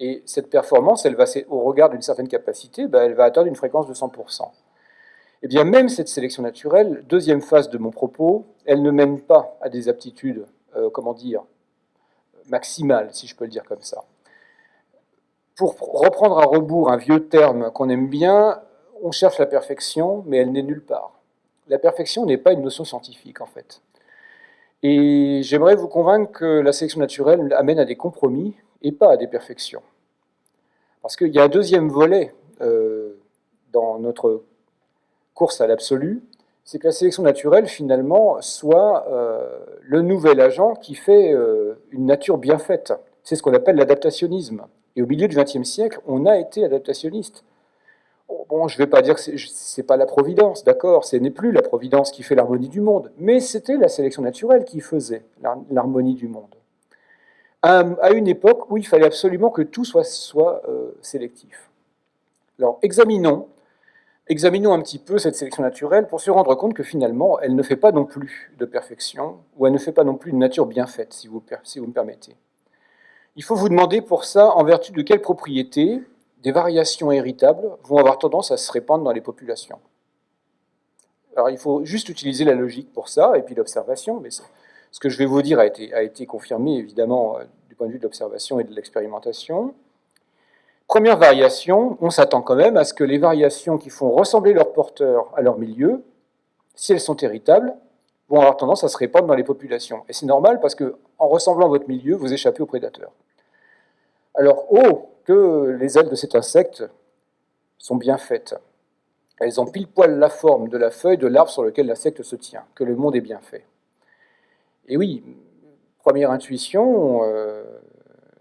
Et cette performance, elle va, au regard d'une certaine capacité, ben, elle va atteindre une fréquence de 100%. Eh bien, même cette sélection naturelle, deuxième phase de mon propos, elle ne mène pas à des aptitudes, euh, comment dire, maximales, si je peux le dire comme ça. Pour reprendre à rebours un vieux terme qu'on aime bien, on cherche la perfection, mais elle n'est nulle part. La perfection n'est pas une notion scientifique, en fait. Et j'aimerais vous convaincre que la sélection naturelle amène à des compromis et pas à des perfections. Parce qu'il y a un deuxième volet euh, dans notre course à l'absolu, c'est que la sélection naturelle, finalement, soit euh, le nouvel agent qui fait euh, une nature bien faite. C'est ce qu'on appelle l'adaptationnisme. Et au milieu du XXe siècle, on a été adaptationniste. Bon, je ne vais pas dire que ce n'est pas la providence, d'accord, ce n'est plus la providence qui fait l'harmonie du monde, mais c'était la sélection naturelle qui faisait l'harmonie du monde. À, une époque où il fallait absolument que tout soit, euh, sélectif. Alors, examinons Examinons un petit peu cette sélection naturelle pour se rendre compte que finalement, elle ne fait pas non plus de perfection, ou elle ne fait pas non plus une nature bien faite, si vous, si vous me permettez. Il faut vous demander pour ça, en vertu de quelles propriétés des variations héritables vont avoir tendance à se répandre dans les populations. Alors il faut juste utiliser la logique pour ça, et puis l'observation, mais ce que je vais vous dire a été, confirmé évidemment euh, du point de vue de l'observation et de l'expérimentation. Première variation, on s'attend quand même à ce que les variations qui font ressembler leurs porteurs à leur milieu, si elles sont héritables, vont avoir tendance à se répandre dans les populations. Et c'est normal parce que en ressemblant à votre milieu, vous échappez aux prédateurs. Alors, oh, que les ailes de cet insecte sont bien faites. Elles ont pile poil la forme de la feuille de l'arbre sur lequel l'insecte se tient, que le monde est bien fait. Et oui, première intuition, euh,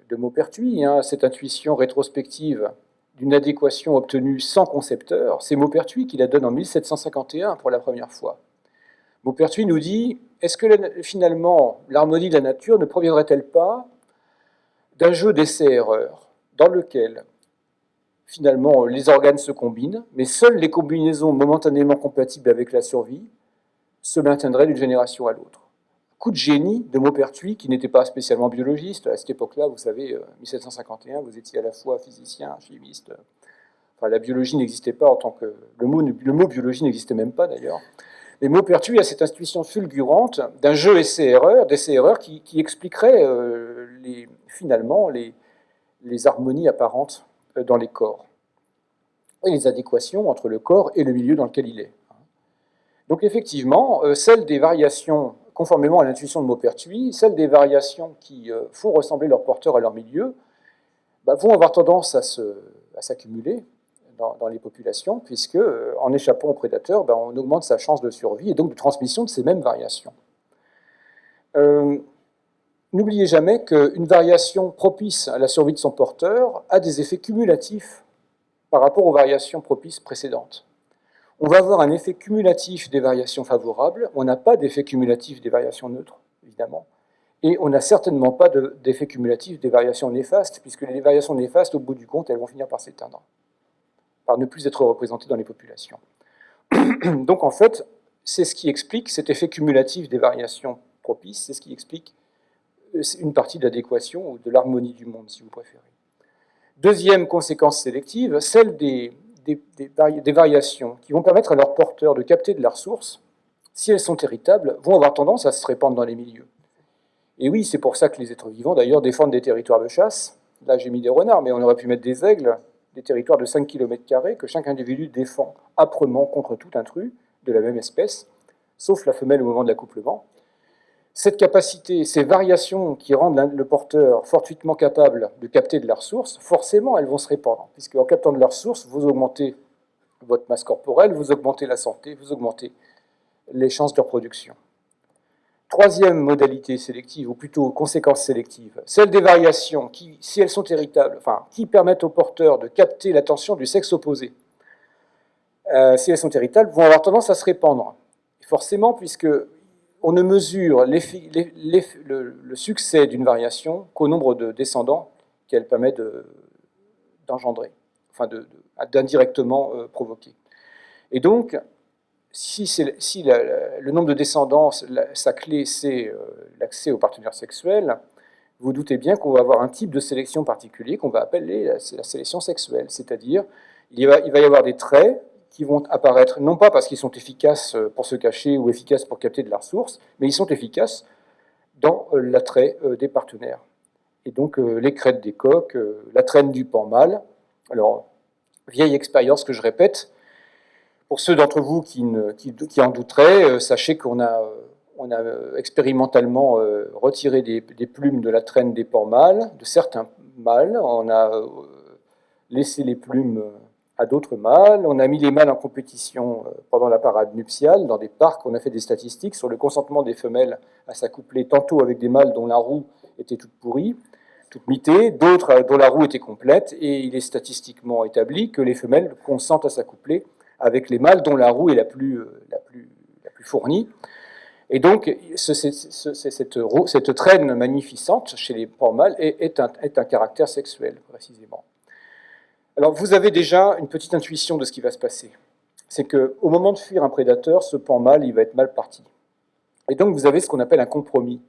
de Maupertuis, hein, cette intuition rétrospective d'une adéquation obtenue sans concepteur, c'est Maupertuis qui la donne en 1751 pour la première fois. Maupertuis nous dit, est-ce que finalement l'harmonie de la nature ne proviendrait-elle pas d'un jeu d'essai-erreur dans lequel finalement les organes se combinent, mais seules les combinaisons momentanément compatibles avec la survie se maintiendraient d'une génération à l'autre coup de génie de Maupertuis, qui n'était pas spécialement biologiste. À cette époque-là, vous savez, 1751, euh, vous étiez à la fois physicien, chimiste. Enfin, la biologie n'existait pas en tant que... Le mot, le mot biologie n'existait même pas, d'ailleurs. Mais Maupertuis a cette institution fulgurante d'un jeu essai-erreur, d'essai-erreur qui, expliquerait euh, les, finalement les, les harmonies apparentes dans les corps et les adéquations entre le corps et le milieu dans lequel il est. Donc effectivement, celles des variations, conformément à l'intuition de Maupertuis, celles des variations qui font ressembler leur porteur à leur milieu, bah, vont avoir tendance à s'accumuler dans, les populations, puisque euh, en échappant aux prédateurs, bah, on augmente sa chance de survie et donc de transmission de ces mêmes variations. Euh, n'oubliez jamais qu'une variation propice à la survie de son porteur a des effets cumulatifs par rapport aux variations propices précédentes. On va avoir un effet cumulatif des variations favorables, on n'a pas d'effet cumulatif des variations neutres, évidemment. Et on n'a certainement pas d'effet cumulatif des variations néfastes, puisque les variations néfastes, au bout du compte, elles vont finir par s'éteindre, par ne plus être représentées dans les populations. (coughs) Donc en fait, c'est ce qui explique cet effet cumulatif des variations propices, c'est ce qui explique une partie de l'adéquation ou de l'harmonie du monde, si vous préférez. Deuxième conséquence sélective, celle des, des, variations qui vont permettre à leurs porteurs de capter de la ressource, si elles sont héritables, vont avoir tendance à se répandre dans les milieux. Et oui, c'est pour ça que les êtres vivants, d'ailleurs, défendent des territoires de chasse. Là, j'ai mis des renards, mais on aurait pu mettre des aigles, des territoires de 5 km que chaque individu défend âprement contre tout intrus de la même espèce, sauf la femelle au moment de l'accouplement. Cette capacité, ces variations qui rendent le porteur fortuitement capable de capter de la ressource, forcément, elles vont se répandre, puisque en captant de la ressource, vous augmentez votre masse corporelle, vous augmentez la santé, vous augmentez les chances de reproduction. Troisième modalité sélective, ou plutôt conséquence sélective, celle des variations qui, si elles sont héritables, qui permettent aux porteurs de capter l'attention du sexe opposé, euh, si elles sont héritables, vont avoir tendance à se répandre. forcément, puisque on ne mesure le, succès d'une variation qu'au nombre de descendants qu'elle permet d'engendrer, enfin d'indirectement euh, provoquer. Et donc, si, le nombre de descendants, sa clé, c'est euh, l'accès aux partenaires sexuels, vous doutez bien qu'on va avoir un type de sélection particulier qu'on va appeler la, sélection sexuelle. C'est-à-dire, il, il, va y avoir des traits qui vont apparaître, non pas parce qu'ils sont efficaces euh, pour se cacher ou efficaces pour capter de la ressource, mais ils sont efficaces dans euh, l'attrait des partenaires. Et donc, les crêtes des coques, la traîne du pan mâle. Alors, vieille expérience que je répète, pour ceux d'entre vous qui, en douteraient, euh, sachez qu'on a, on a euh, expérimentalement euh, retiré des, plumes de la traîne des porcs mâles, de certains mâles. On a laissé les plumes à d'autres mâles. On a mis les mâles en compétition pendant la parade nuptiale dans des parcs. On a fait des statistiques sur le consentement des femelles à s'accoupler tantôt avec des mâles dont la roue était toute pourrie, toute mitée, d'autres dont la roue était complète. Et il est statistiquement établi que les femelles consentent à s'accoupler avec les mâles dont la roue est la plus, euh, fournie. Et donc, cette, cette, traîne magnificente chez les porcs mâles est, un, caractère sexuel, précisément. Alors, vous avez déjà une petite intuition de ce qui va se passer. C'est qu'au moment de fuir un prédateur, ce pan mâle, il va être mal parti. Et donc, vous avez ce qu'on appelle un compromis.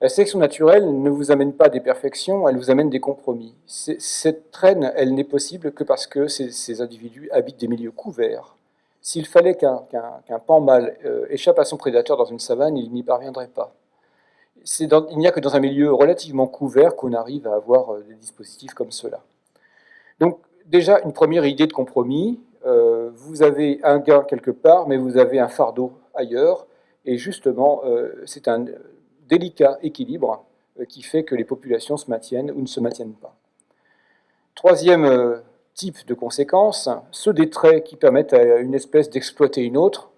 La sélection naturelle ne vous amène pas des perfections, elle vous amène des compromis. Cette traîne, elle n'est possible que parce que ces, individus habitent des milieux couverts. S'il fallait qu'un pan mâle euh, échappe à son prédateur dans une savane, il n'y parviendrait pas. il n'y a que dans un milieu relativement couvert qu'on arrive à avoir euh, des dispositifs comme cela. Donc déjà, une première idée de compromis, euh, vous avez un gain quelque part, mais vous avez un fardeau ailleurs, et justement, c'est un délicat équilibre euh, qui fait que les populations se maintiennent ou ne se maintiennent pas. Troisième euh, type de conséquences, ceux des traits qui permettent à une espèce d'exploiter une autre,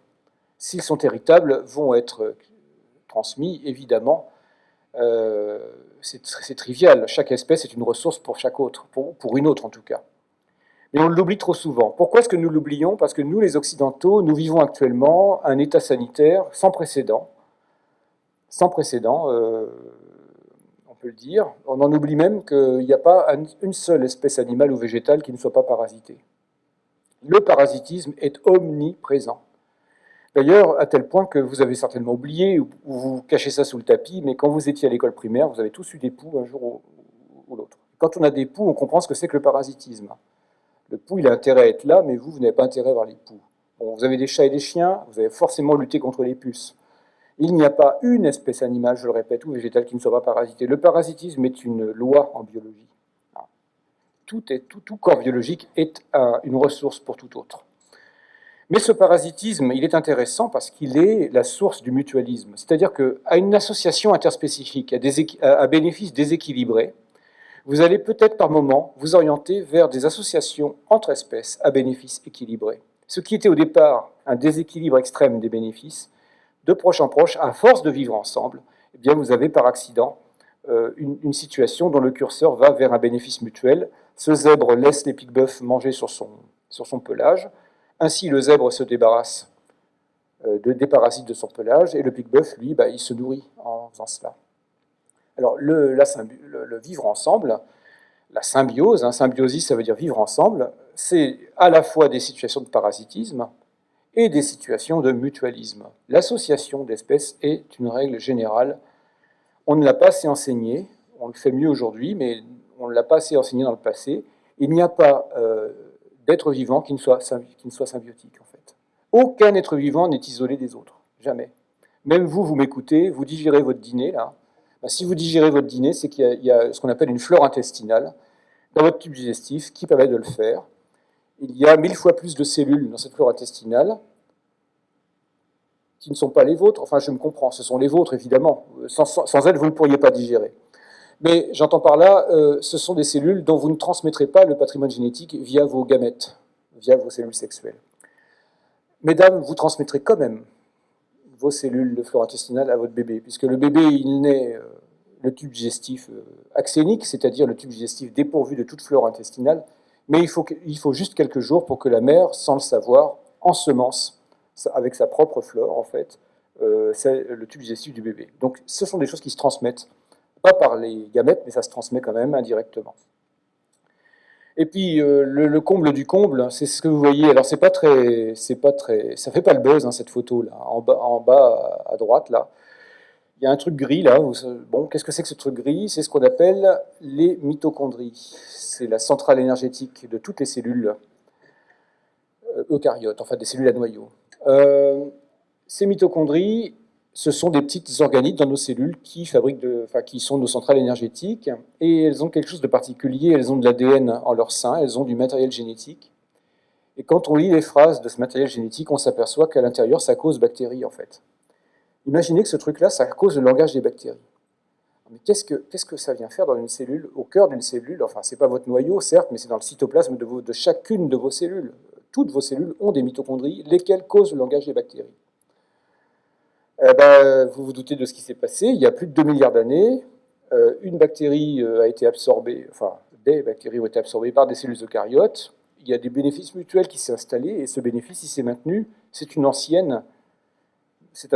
s'ils sont héritables, vont être euh, transmis, évidemment. c'est trivial, chaque espèce est une ressource pour chaque autre, pour une autre en tout cas. Mais on l'oublie trop souvent. Pourquoi est-ce que nous l'oublions? Parce que nous, les Occidentaux, nous vivons actuellement un état sanitaire sans précédent, sans précédent, euh, on peut le dire. On en oublie même qu'il n'y a pas une seule espèce animale ou végétale qui ne soit pas parasitée. Le parasitisme est omniprésent. D'ailleurs, à tel point que vous avez certainement oublié, ou vous cachez ça sous le tapis, mais quand vous étiez à l'école primaire, vous avez tous eu des poux un jour ou, l'autre. Quand on a des poux, on comprend ce que c'est que le parasitisme. Le pou, il a intérêt à être là, mais vous, vous n'avez pas intérêt à voir les poux. vous avez des chats et des chiens, vous avez forcément lutté contre les puces. Il n'y a pas une espèce animale, je le répète, ou végétale qui ne soit pas parasitée. Le parasitisme est une loi en biologie. tout, corps biologique est une ressource pour tout autre. Mais ce parasitisme, il est intéressant parce qu'il est la source du mutualisme. C'est-à-dire qu'à une association interspécifique, à, bénéfices déséquilibrés, vous allez peut-être par moment vous orienter vers des associations entre espèces à bénéfices équilibrés. Ce qui était au départ un déséquilibre extrême des bénéfices, de proche en proche, à force de vivre ensemble, eh bien vous avez par accident euh, une, situation dont le curseur va vers un bénéfice mutuel. Ce zèbre laisse les pics-bœufs manger sur son, pelage, ainsi le zèbre se débarrasse euh, de, des parasites de son pelage, et le pic-bœuf, lui, bah, il se nourrit en faisant cela. Alors, le, vivre ensemble, la symbiose, hein, symbiosis, ça veut dire vivre ensemble, c'est à la fois des situations de parasitisme et des situations de mutualisme. L'association d'espèces est une règle générale. On ne l'a pas assez enseigné, on le fait mieux aujourd'hui, mais on ne l'a pas assez enseigné dans le passé. Il n'y a pas euh, d'être vivant qui ne, soit, qui ne soit symbiotique, en fait. Aucun être vivant n'est isolé des autres, jamais. Même vous, vous m'écoutez, vous digérez votre dîner, là, bah, si vous digérez votre dîner, c'est qu'il y, a ce qu'on appelle une flore intestinale dans votre tube digestif qui permet de le faire. Il y a mille fois plus de cellules dans cette flore intestinale qui ne sont pas les vôtres. Enfin, je me comprends, ce sont les vôtres, évidemment. Sans, elles, vous ne pourriez pas digérer. Mais j'entends par là, euh, ce sont des cellules dont vous ne transmettrez pas le patrimoine génétique via vos gamètes, via vos cellules sexuelles. Mesdames, vous transmettrez quand même vos cellules de flore intestinale à votre bébé, puisque le bébé, il naît euh, le tube digestif euh, axénique, c'est-à-dire le tube digestif dépourvu de toute flore intestinale, mais il faut, il faut juste quelques jours pour que la mère, sans le savoir, ensemence avec sa propre flore, en fait, euh, c'est le tube digestif du bébé. Donc ce sont des choses qui se transmettent, pas par les gamètes, mais ça se transmet quand même indirectement. Et puis euh, le, comble du comble, c'est ce que vous voyez. Alors c'est pas très, c'est pas très, ça fait pas le buzz hein, cette photo là, en bas, à droite là. Il y a un truc gris là. bon, qu'est-ce que c'est que ce truc gris? C'est ce qu'on appelle les mitochondries. C'est la centrale énergétique de toutes les cellules euh, eucaryotes, enfin des cellules à noyau. Euh, ces mitochondries, ce sont des petites organites dans nos cellules qui, fabriquent sont nos centrales énergétiques, et elles ont quelque chose de particulier, elles ont de l'ADN en leur sein, elles ont du matériel génétique. Et quand on lit les phrases de ce matériel génétique, on s'aperçoit qu'à l'intérieur, ça cause bactéries, en fait. Imaginez que ce truc-là, ça cause le langage des bactéries. Mais qu'est-ce que, ça vient faire dans une cellule, au cœur d'une cellule? Enfin, c'est pas votre noyau, certes, mais c'est dans le cytoplasme de chacune de vos cellules. Toutes vos cellules ont des mitochondries, lesquelles causent le langage des bactéries. Eh ben, vous vous doutez de ce qui s'est passé. Il y a plus de 2 milliards d'années, euh, une bactérie euh, a été absorbée, enfin, des bactéries ont été absorbées par des cellules eucaryotes. Il y a des bénéfices mutuels qui s'est installé, et ce bénéfice, il s'est maintenu. C'est un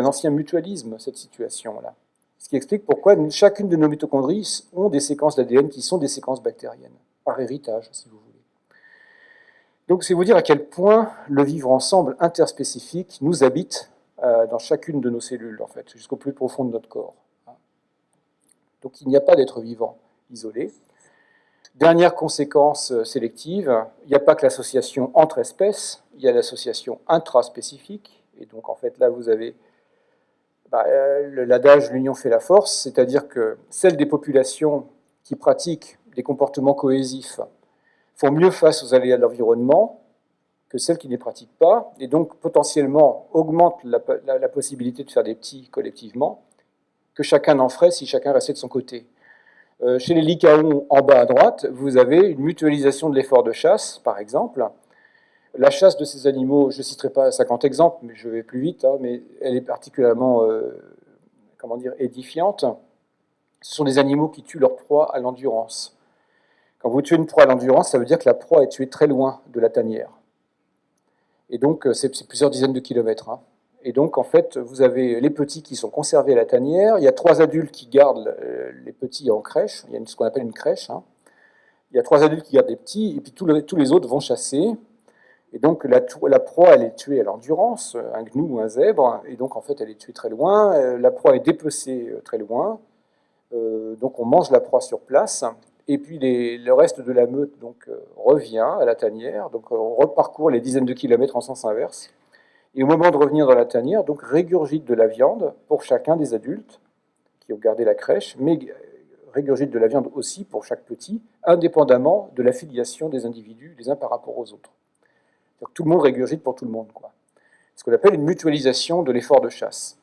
ancien mutualisme, cette situation-là. Ce qui explique pourquoi chacune de nos mitochondries ont des séquences d'ADN qui sont des séquences bactériennes, par héritage, si vous voulez. Donc, c'est vous dire à quel point le vivre ensemble interspécifique nous habite dans chacune de nos cellules, en fait, jusqu'au plus profond de notre corps. Donc il n'y a pas d'être vivant isolé. Dernière conséquence euh, sélective, il n'y a pas que l'association entre espèces, il y a l'association intraspécifique. Et donc en fait là vous avez bah, euh, l'adage l'union fait la force, c'est-à-dire que celles des populations qui pratiquent des comportements cohésifs font mieux face aux aléas de l'environnement, que celles qui ne les pratiquent pas, et donc potentiellement augmente la, possibilité de faire des petits collectivement, que chacun en ferait si chacun restait de son côté. Euh, chez les Lycaons, en bas à droite, vous avez une mutualisation de l'effort de chasse, par exemple. La chasse de ces animaux, je ne citerai pas 50 exemples, mais je vais plus vite, hein, mais elle est particulièrement euh, comment dire, édifiante. Ce sont des animaux qui tuent leur proie à l'endurance. Quand vous tuez une proie à l'endurance, ça veut dire que la proie est tuée très loin de la tanière. Et donc, euh, c'est plusieurs dizaines de kilomètres. Hein. Et donc, en fait, vous avez les petits qui sont conservés à la tanière. Il y a trois adultes qui gardent euh, les petits en crèche. Il y a ce qu'on appelle une crèche. Hein. Il y a trois adultes qui gardent les petits, et puis tous les, autres vont chasser. Et donc, la, proie, elle est tuée à l'endurance, un gnou ou un zèbre. Et donc, en fait, elle est tuée très loin. Euh, la proie est dépecée très loin. donc, on mange la proie sur place. Et puis le reste de la meute donc, euh, revient à la tanière, donc on reparcourt les dizaines de kilomètres en sens inverse. Et au moment de revenir dans la tanière, donc régurgite de la viande pour chacun des adultes qui ont gardé la crèche, mais régurgitent de la viande aussi pour chaque petit, indépendamment de l'affiliation des individus les uns par rapport aux autres. tout le monde régurgite pour tout le monde. Quoi. Ce qu'on appelle une mutualisation de l'effort de chasse.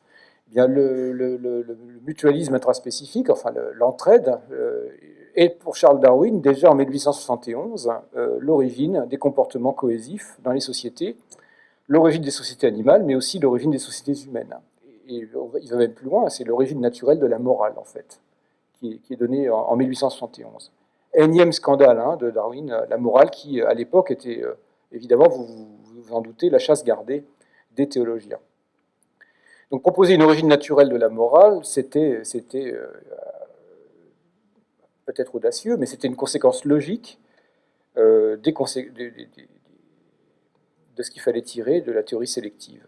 Eh bien, le, mutualisme intraspécifique, enfin l'entraide, euh, est pour Charles Darwin, déjà en 1871, euh, l'origine des comportements cohésifs dans les sociétés, l'origine des sociétés animales, mais aussi l'origine des sociétés humaines. Et, il va même plus loin, c'est l'origine naturelle de la morale, en fait, qui, est donnée en, 1871. Énième scandale hein, de Darwin, la morale qui, à l'époque, était, euh, évidemment, vous, vous en doutez, la chasse gardée des théologiens. Donc proposer une origine naturelle de la morale, c'était euh, peut-être audacieux, mais c'était une conséquence logique euh, de, ce qu'il fallait tirer de la théorie sélective.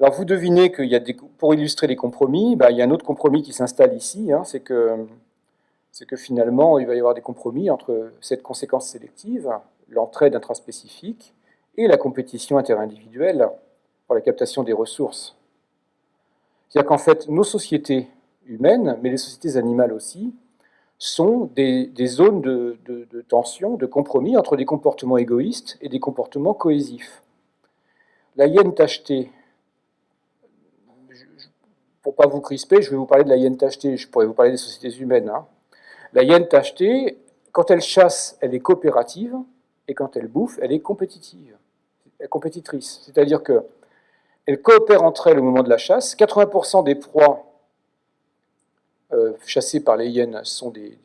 Alors vous devinez qu'il y a pour illustrer les compromis, bah, il y a un autre compromis qui s'installe ici, hein, c'est que, que finalement il va y avoir des compromis entre cette conséquence sélective, l'entraide intraspécifique, et la compétition interindividuelle pour la captation des ressources. C'est-à-dire qu'en fait, nos sociétés humaines, mais les sociétés animales aussi, sont des, zones de, tension, de compromis entre des comportements égoïstes et des comportements cohésifs. La hyène tachetée, pour ne pas vous crisper, je vais vous parler de la hyène tachetée, je pourrais vous parler des sociétés humaines. Hein. La hyène tachetée, quand elle chasse, elle est coopérative, et quand elle bouffe, elle est compétitive, compétitrice. C'est-à-dire qu'elles coopèrent entre elles au moment de la chasse. 80% des proies chassés par les hyènes sont des,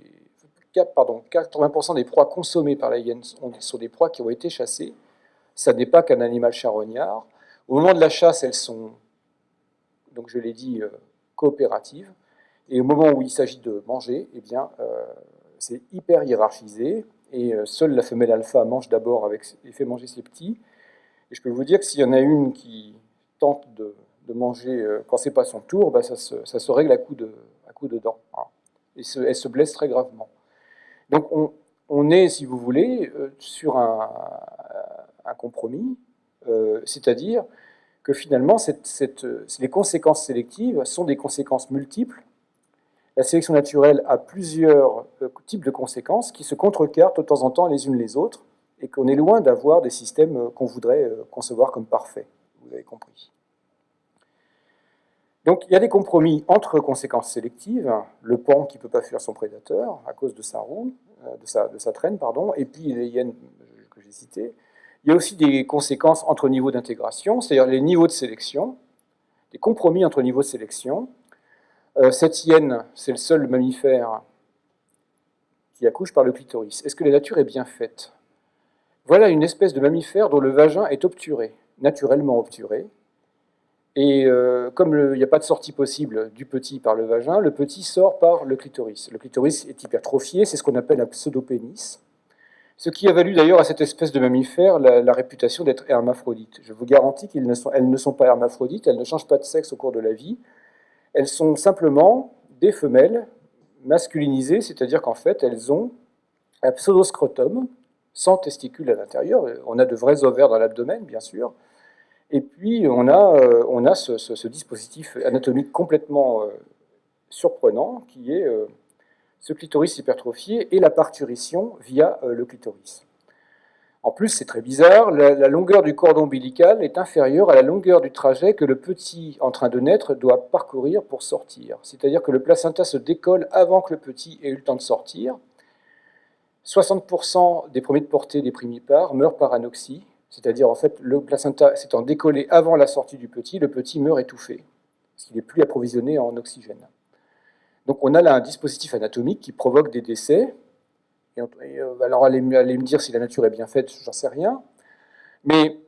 pardon, 80% des proies consommées par les hyènes sont, des proies qui ont été chassées. Ça n'est pas qu'un animal charognard. Au moment de la chasse, elles sont, donc je l'ai dit, euh, coopératives. Et au moment où il s'agit de manger, eh bien, euh, c'est hyper hiérarchisé. Et seule la femelle alpha mange d'abord et fait manger ses petits. Et je peux vous dire que s'il y en a une qui tente de, manger quand c'est pas son tour, bah, ça, se, ça, se, règle à coup de, dedans. Hein. Et elle se blesse très gravement. Donc on, est, si vous voulez, euh, sur un, compromis, euh, c'est-à-dire que finalement, les conséquences sélectives sont des conséquences multiples. La sélection naturelle a plusieurs euh, types de conséquences qui se contrecarrent de temps en temps les unes les autres, et qu'on est loin d'avoir des systèmes qu'on voudrait concevoir comme parfaits. Vous avez compris. Donc il y a des compromis entre conséquences sélectives, le pan qui ne peut pas fuir son prédateur à cause de sa roue, euh, de sa, traîne, pardon, et puis les hyènes que j'ai citées. Il y a aussi des conséquences entre niveaux d'intégration, c'est-à-dire les niveaux de sélection, des compromis entre niveaux de sélection. Euh, cette hyène, c'est le seul mammifère qui accouche par le clitoris. Est-ce que la nature est bien faite? Voilà une espèce de mammifère dont le vagin est obturé, naturellement obturé, et euh, comme il n'y a pas de sortie possible du petit par le vagin, le petit sort par le clitoris. Le clitoris est hypertrophié, c'est ce qu'on appelle un pseudopénis. Ce qui a valu d'ailleurs à cette espèce de mammifère la, réputation d'être hermaphrodite. Je vous garantis qu'elles ne, sont, ne sont pas hermaphrodites, elles ne changent pas de sexe au cours de la vie. Elles sont simplement des femelles masculinisées, c'est-à-dire qu'en fait, elles ont un pseudoscrotum sans testicules à l'intérieur. On a de vrais ovaires dans l'abdomen, bien sûr, et puis, on a, euh, on a ce, dispositif anatomique complètement euh, surprenant, qui est euh, ce clitoris hypertrophié et la parturition via le clitoris. En plus, c'est très bizarre, la, longueur du cordon ombilical est inférieure à la longueur du trajet que le petit en train de naître doit parcourir pour sortir. C'est-à-dire que le placenta se décolle avant que le petit ait eu le temps de sortir. 60% des premiers de portée des primipares meurent par anoxie, c'est-à-dire, en fait, le placenta s'étant décollé avant la sortie du petit, le petit meurt étouffé, parce qu'il n'est plus approvisionné en oxygène. Donc on a là un dispositif anatomique qui provoque des décès. Et, euh, alors allez, me dire si la nature est bien faite, j'en sais rien. Mais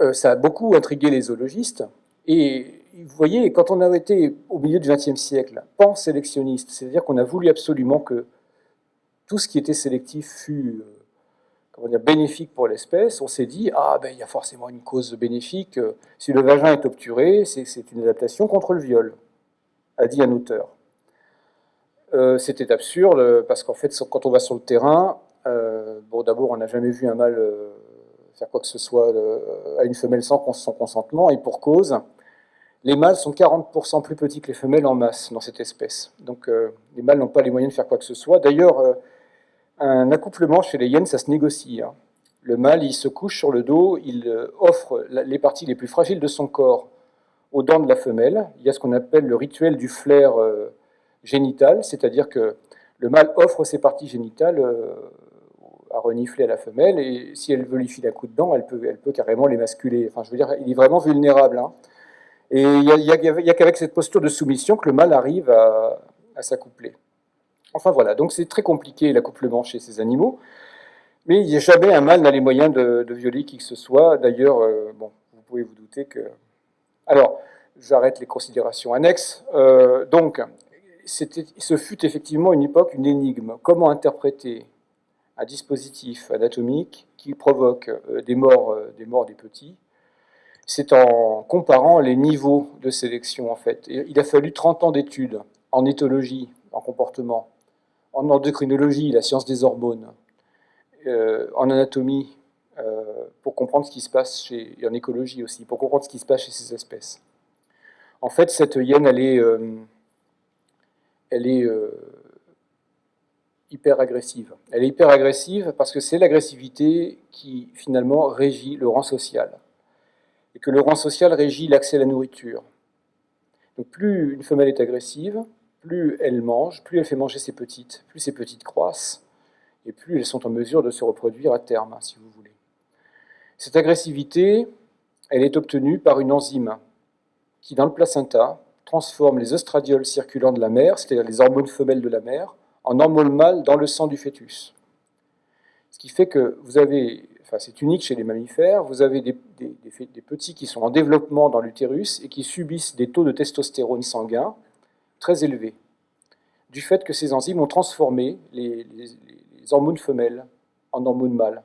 euh, ça a beaucoup intrigué les zoologistes. Et vous voyez, quand on a été au milieu du XXe siècle, pan-sélectionniste, c'est-à-dire qu'on a voulu absolument que tout ce qui était sélectif fût euh, dire, bénéfique pour l'espèce, on s'est dit, ah ben il y a forcément une cause bénéfique, si le vagin est obturé, c'est une adaptation contre le viol, a dit un auteur. Euh, c'était absurde, parce qu'en fait, quand on va sur le terrain, euh, bon d'abord on n'a jamais vu un mâle euh, faire quoi que ce soit à une femelle sans consentement, et pour cause, les mâles sont 40% plus petits que les femelles en masse dans cette espèce. Donc euh, les mâles n'ont pas les moyens de faire quoi que ce soit. D'ailleurs, euh, un accouplement chez les hyènes, ça se négocie. Hein. Le mâle, il se couche sur le dos, il euh, offre les parties les plus fragiles de son corps aux dents de la femelle. Il y a ce qu'on appelle le rituel du flair génital, c'est-à-dire que le mâle offre ses parties génitales à renifler à la femelle, et si elle veut lui filer un coup de dent, elle peut, carrément l'émasculer. Enfin, je veux dire, il est vraiment vulnérable. Hein. Et il n'y a, qu'avec cette posture de soumission que le mâle arrive à, s'accoupler. Enfin voilà, donc c'est très compliqué l'accouplement chez ces animaux, mais il n'y a jamais un mâle n'a les moyens de, violer qui que ce soit. D'ailleurs, euh, bon, vous pouvez vous douter que... Alors, j'arrête les considérations annexes. Euh, donc, ce fut effectivement une époque, une énigme. Comment interpréter un dispositif anatomique qui provoque euh, des morts, des morts des petits? C'est en comparant les niveaux de sélection, en fait. il a fallu 30 ans d'études en éthologie, en comportement, en endocrinologie, la science des hormones, euh, en anatomie, euh, pour comprendre ce qui se passe chez, et en écologie aussi, pour comprendre ce qui se passe chez ces espèces. En fait, cette hyène, elle est, euh, elle est hyper agressive. Elle est hyper agressive parce que c'est l'agressivité qui, finalement, régit le rang social et que le rang social régit l'accès à la nourriture. Donc plus une femelle est agressive, plus elle mange, plus elle fait manger ses petites, plus ses petites croissent, et plus elles sont en mesure de se reproduire à terme, si vous voulez. Cette agressivité, elle est obtenue par une enzyme qui, dans le placenta, transforme les oestradioles circulants de la mère, c'est-à-dire les hormones femelles de la mère, en hormones mâles dans le sang du fœtus. Ce qui fait que vous avez c'est unique chez les mammifères, vous avez des, petits qui sont en développement dans l'utérus et qui subissent des taux de testostérone sanguin très élevés, du fait que ces enzymes ont transformé les, hormones femelles en hormones mâles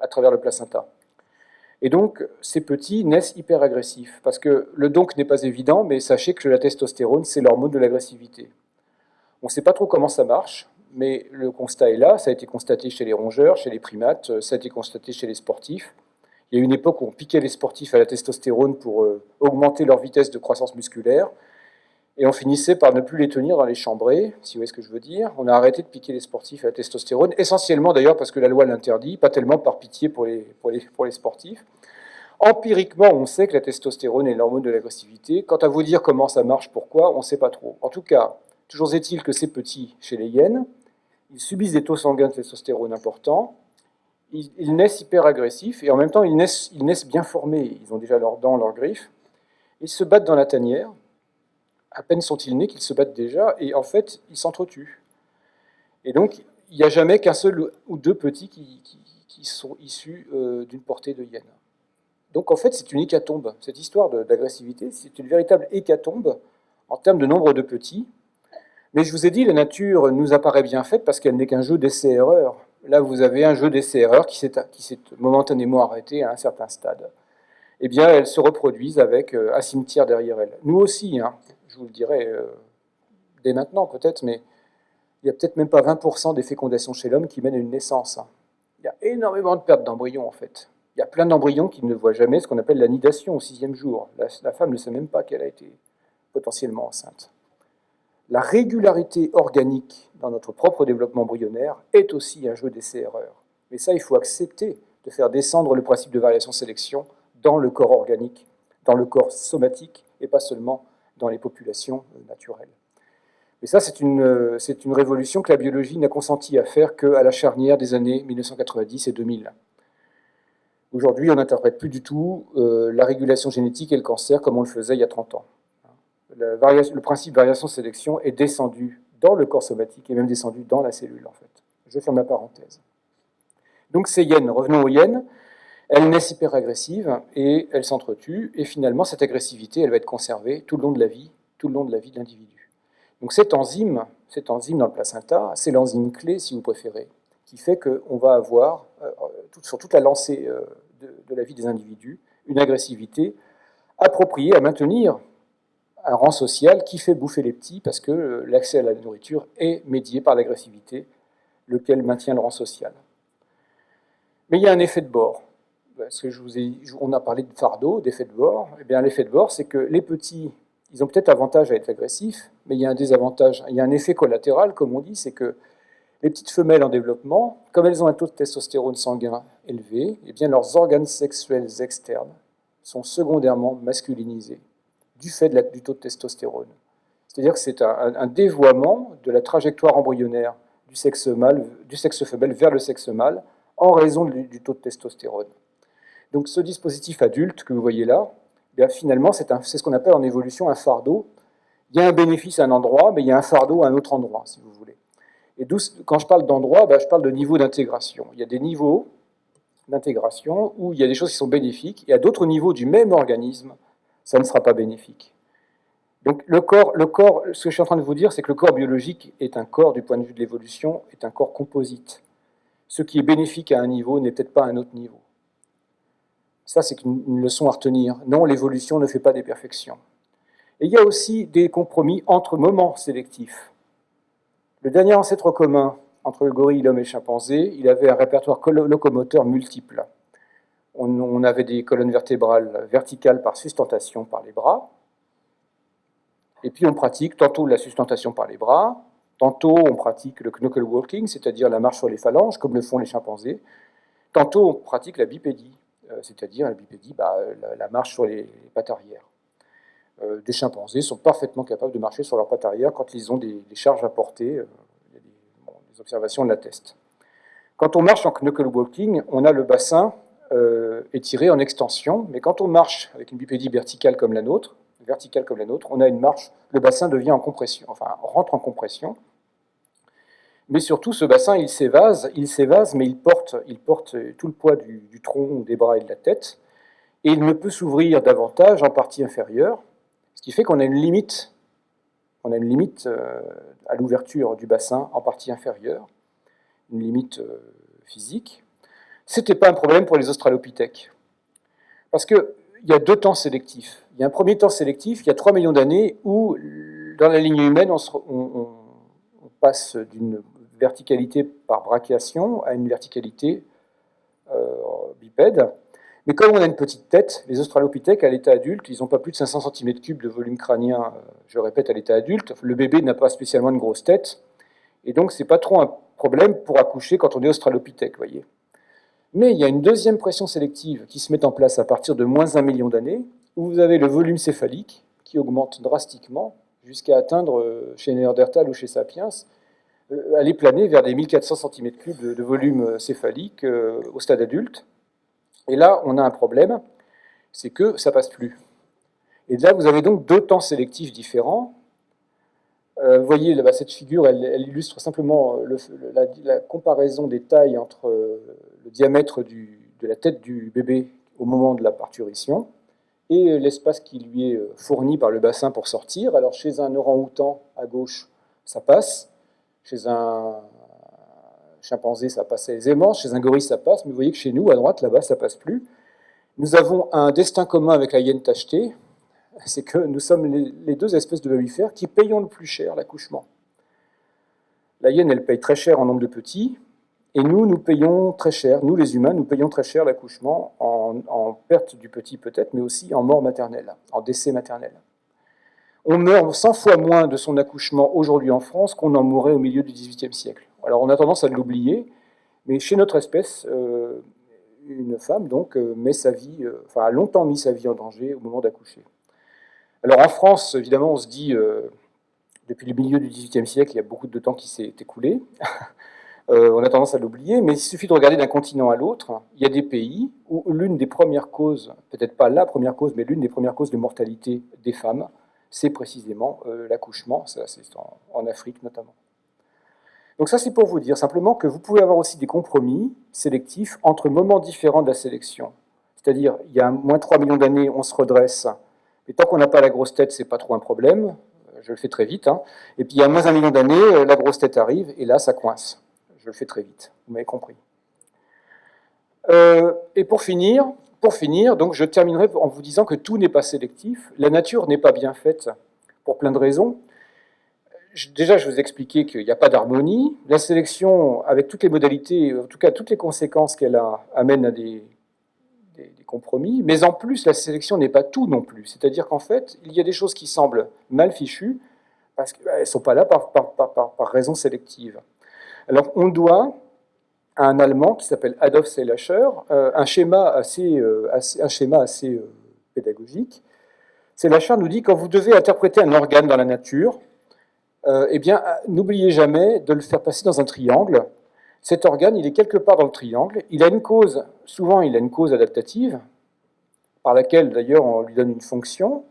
à travers le placenta. Et donc, ces petits naissent hyper agressifs, parce que le donc n'est pas évident, mais sachez que la testostérone, c'est l'hormone de l'agressivité. On ne sait pas trop comment ça marche, mais le constat est là, ça a été constaté chez les rongeurs, chez les primates, ça a été constaté chez les sportifs. Il y a une époque où on piquait les sportifs à la testostérone pour euh, augmenter leur vitesse de croissance musculaire, et on finissait par ne plus les tenir dans les chambrées, si vous voyez ce que je veux dire. On a arrêté de piquer les sportifs à la testostérone, essentiellement d'ailleurs parce que la loi l'interdit, pas tellement par pitié pour les, sportifs. Empiriquement, on sait que la testostérone est l'hormone de l'agressivité. Quant à vous dire comment ça marche, pourquoi, on ne sait pas trop. En tout cas, toujours est-il que ces petits, chez les hyènes, ils subissent des taux sanguins de testostérone importants, ils, naissent hyper agressifs, et en même temps, ils naissent, ils naissent bien formés. Ils ont déjà leurs dents, leurs griffes. Ils se battent dans la tanière. À peine sont-ils nés qu'ils se battent déjà, et en fait, ils s'entretuent. Et donc, il n'y a jamais qu'un seul ou deux petits qui, sont issus euh, d'une portée de hyène. Donc, en fait, c'est une hécatombe. Cette histoire d'agressivité, c'est une véritable hécatombe en termes de nombre de petits, mais je vous ai dit, la nature nous apparaît bien faite parce qu'elle n'est qu'un jeu d'essai-erreur. Là, vous avez un jeu d'essai-erreur qui s'est momentanément arrêté à un certain stade. Eh bien, elles se reproduisent avec euh, un cimetière derrière elles. Nous aussi, hein, je vous le dirai euh, dès maintenant peut-être, mais il n'y a peut-être même pas 20% des fécondations chez l'homme qui mènent à une naissance. Hein. Il y a énormément de pertes d'embryons, en fait. Il y a plein d'embryons qui ne voient jamais ce qu'on appelle la nidation au sixième jour. la femme ne sait même pas qu'elle a été potentiellement enceinte la régularité organique dans notre propre développement embryonnaire est aussi un jeu d'essai-erreur. Mais ça, il faut accepter de faire descendre le principe de variation-sélection dans le corps organique, dans le corps somatique, et pas seulement dans les populations euh, naturelles. Et ça, c'est une, euh, révolution que la biologie n'a consenti à faire qu'à la charnière des années 1990 et 2000. Aujourd'hui, on n'interprète plus du tout euh, la régulation génétique et le cancer comme on le faisait il y a 30 ans le, principe variation-sélection est descendu dans le corps somatique et même descendu dans la cellule, en fait. Je ferme la parenthèse. Donc ces hyènes, revenons aux hyènes, elles naissent hyper agressives et elles s'entretuent, et finalement cette agressivité, elle va être conservée tout le long de la vie, tout le long de la vie de l'individu. Donc cette enzyme, cette enzyme dans le placenta, c'est l'enzyme clé, si vous préférez, qui fait qu'on va avoir, euh, sur toute la lancée euh, de la vie des individus, une agressivité appropriée à maintenir un rang social qui fait bouffer les petits parce que euh, l'accès à la nourriture est médié par l'agressivité, lequel maintient le rang social. Mais il y a un effet de bord. Ai, on a parlé de fardeau, d'effet de bord. Eh bien, l'effet de bord, c'est que les petits, ils ont peut-être avantage à être agressifs, mais il y a un désavantage, il y a un effet collatéral, comme on dit, c'est que les petites femelles en développement, comme elles ont un taux de testostérone sanguin élevé, eh bien, leurs organes sexuels externes sont secondairement masculinisés du fait du taux de testostérone. C'est-à-dire que c'est un, dévoiement de la trajectoire embryonnaire du sexe, mâle, du sexe femelle vers le sexe mâle en raison du, taux de testostérone. Donc ce dispositif adulte que vous voyez là, eh finalement, c'est ce qu'on appelle en évolution un fardeau. Il y a un bénéfice à un endroit, mais il y a un fardeau à un autre endroit, si vous voulez. Et quand je parle d'endroit, ben, je parle de niveau d'intégration. Il y a des niveaux d'intégration où il y a des choses qui sont bénéfiques, et à d'autres niveaux du même organisme, ça ne sera pas bénéfique. Donc le corps, ce que je suis en train de vous dire, c'est que le corps biologique est un corps, du point de vue de l'évolution, est un corps composite. Ce qui est bénéfique à un niveau n'est peut-être pas à un autre niveau. Ça, c'est une leçon à retenir. Non, l'évolution ne fait pas des perfections. Et il y a aussi des compromis entre moments sélectifs. Le dernier ancêtre commun entre le gorille, l'homme et le chimpanzé, il avait un répertoire locomoteur multiple. On, avait des colonnes vertébrales verticales par sustentation par les bras, et puis on pratique tantôt la sustentation par les bras, tantôt on pratique le knuckle walking, c'est-à-dire la marche sur les phalanges, comme le font les chimpanzés, tantôt on pratique la bipédie, c'est-à-dire la bipédie, bah, la, marche sur les, pattes arrière. Euh, des chimpanzés sont parfaitement capables de marcher sur leurs pattes arrière quand ils ont des, charges à porter, euh, les observations l'attestent. Quand on marche en knuckle walking, on a le bassin étiré en extension, mais quand on marche avec une bipédie verticale comme la nôtre, verticale comme la nôtre, on a une marche, le bassin devient en compression, enfin rentre en compression. Mais surtout, ce bassin, il s'évase, il s'évase, mais il porte, il porte tout le poids du, tronc, des bras et de la tête, et il ne peut s'ouvrir davantage en partie inférieure, ce qui fait qu'on a une limite, on a une limite euh, à l'ouverture du bassin en partie inférieure, une limite euh, physique. Ce n'était pas un problème pour les australopithèques, parce qu'il y a deux temps sélectifs. Il y a un premier temps sélectif, il y a 3 millions d'années, où dans la ligne humaine, on, passe d'une verticalité par brachiation à une verticalité euh, bipède. Mais comme on a une petite tête, les australopithèques, à l'état adulte, ils n'ont pas plus de 500 cm3 de volume crânien, euh, je répète, à l'état adulte. Le bébé n'a pas spécialement une grosse tête, et donc ce n'est pas trop un problème pour accoucher quand on est australopithèque, voyez. Mais il y a une deuxième pression sélective qui se met en place à partir de moins d'un million d'années, où vous avez le volume céphalique qui augmente drastiquement jusqu'à atteindre, euh, chez Néandertal ou chez Sapiens, aller planer vers des 1400 cm3 de, volume céphalique euh, au stade adulte. Et là, on a un problème, c'est que ça passe plus. Et là, vous avez donc deux temps sélectifs différents. vous voyez, cette figure, elle, illustre simplement la, comparaison des tailles entre le diamètre de la tête du bébé au moment de la parturition et l'espace qui lui est euh, fourni par le bassin pour sortir. Alors chez un orang-outan à gauche, ça passe. Chez un chimpanzé, ça passe aisément. Chez un gorille, ça passe. Mais vous voyez que chez nous, à droite, là-bas, ça passe plus. Nous avons un destin commun avec la hyène tachetée. C'est que nous sommes les deux espèces de mammifères qui payons le plus cher l'accouchement. La hyène, elle paye très cher en nombre de petits, et nous, nous payons très cher, nous les humains, nous payons très cher l'accouchement en, perte du petit peut-être, mais aussi en mort maternelle, en décès maternel. On meurt 100 fois moins de son accouchement aujourd'hui en France qu'on en mourrait au milieu du XVIIIe siècle. Alors on a tendance à l'oublier, mais chez notre espèce, euh, une femme donc euh, met sa vie, euh, a longtemps mis sa vie en danger au moment d'accoucher. Alors en France, évidemment, on se dit, depuis le milieu du XVIIIe siècle, il y a beaucoup de temps qui s'est écoulé. (laughs) On a tendance à l'oublier, mais il suffit de regarder d'un continent à l'autre. Il y a des pays où l'une des premières causes, peut-être pas la première cause, mais l'une des premières causes de mortalité des femmes, c'est précisément euh, l'accouchement, c'est en, Afrique notamment. Donc ça, c'est pour vous dire simplement que vous pouvez avoir aussi des compromis sélectifs entre moments différents de la sélection. C'est-à-dire, il y a moins 3 millions d'années, on se redresse, mais tant qu'on n'a pas la grosse tête, c'est pas trop un problème, je le fais très vite, hein. et puis il y a moins un million d'années, euh, la grosse tête arrive, et là, ça coince. Je le fais très vite, vous m'avez compris. Euh, et pour finir, pour finir, donc je terminerai en vous disant que tout n'est pas sélectif. La nature n'est pas bien faite pour plein de raisons. Déjà, je vous ai expliqué qu'il n'y a pas d'harmonie. La sélection, avec toutes les modalités, en tout cas toutes les conséquences qu'elle a, amène à des, compromis, mais en plus, la sélection n'est pas tout non plus. C'est-à-dire qu'en fait, il y a des choses qui semblent mal fichues, parce qu'elles ne sont pas là par, raison sélective. Alors, on doit un Allemand qui s'appelle Adolf Seilacher euh, un schéma assez, euh, un schéma assez euh, pédagogique. Seilacher nous dit quand vous devez interpréter un organe dans la nature, eh bien, n'oubliez jamais de le faire passer dans un triangle, cet organe, il est quelque part dans le triangle. Il a une cause, souvent il a une cause adaptative, par laquelle d'ailleurs on lui donne une fonction.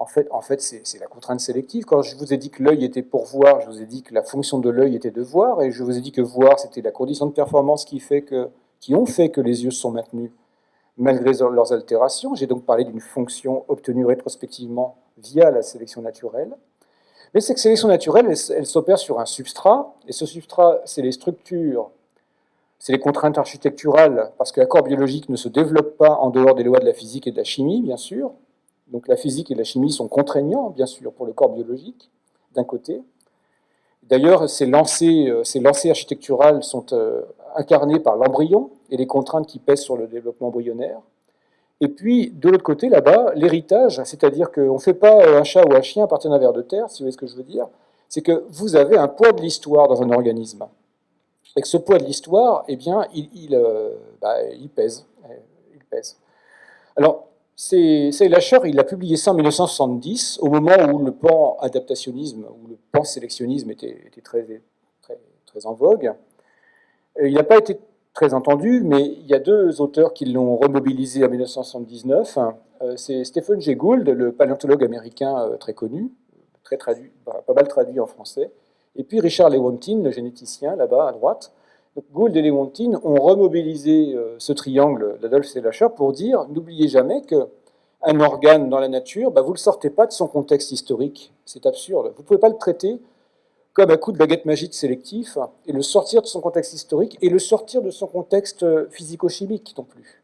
En fait, c'est la contrainte sélective. Quand je vous ai dit que l'œil était pour voir, je vous ai dit que la fonction de l'œil était de voir, et je vous ai dit que voir, c'était la condition de performance qui ont fait que les yeux sont maintenus malgré leurs altérations. J'ai donc parlé d'une fonction obtenue rétrospectivement via la sélection naturelle. Mais cette sélection naturelle, elle, s'opère sur un substrat, et ce substrat, c'est les structures, c'est les contraintes architecturales, parce que l'accord biologique ne se développe pas en dehors des lois de la physique et de la chimie, bien sûr. Donc la physique et la chimie sont contraignants, bien sûr, pour le corps biologique, d'un côté. D'ailleurs, ces lancers, euh, architecturales sont euh, incarnés par l'embryon et les contraintes qui pèsent sur le développement embryonnaire. Et puis, de l'autre côté, là-bas, l'héritage, c'est-à-dire qu'on ne fait pas euh, un chat ou un chien à partir d'un ver de terre, si vous voyez ce que je veux dire, c'est que vous avez un poids de l'histoire dans un organisme. Et que ce poids de l'histoire, eh bien, il, euh, bah, pèse. Il pèse. Alors, c'est Lasher, il a publié ça en 1970, au moment où le pan adaptationnisme, où le pan sélectionnisme était, très, en vogue. Euh, il n'a pas été très entendu, mais il y a deux auteurs qui l'ont remobilisé en 1979. Euh, c'est Stephen Jay Gould, le paléontologue américain euh, très connu, très pas mal traduit en français, et puis Richard Lewontin, le généticien, là-bas à droite. Gould et Lewontin ont remobilisé euh, ce triangle d'Adolphe Selacher pour dire n'oubliez jamais qu'un organe dans la nature, bah, vous ne le sortez pas de son contexte historique. C'est absurde. Vous ne pouvez pas le traiter comme un coup de baguette magique sélectif, et le sortir de son contexte historique, et le sortir de son contexte euh, physico-chimique non plus.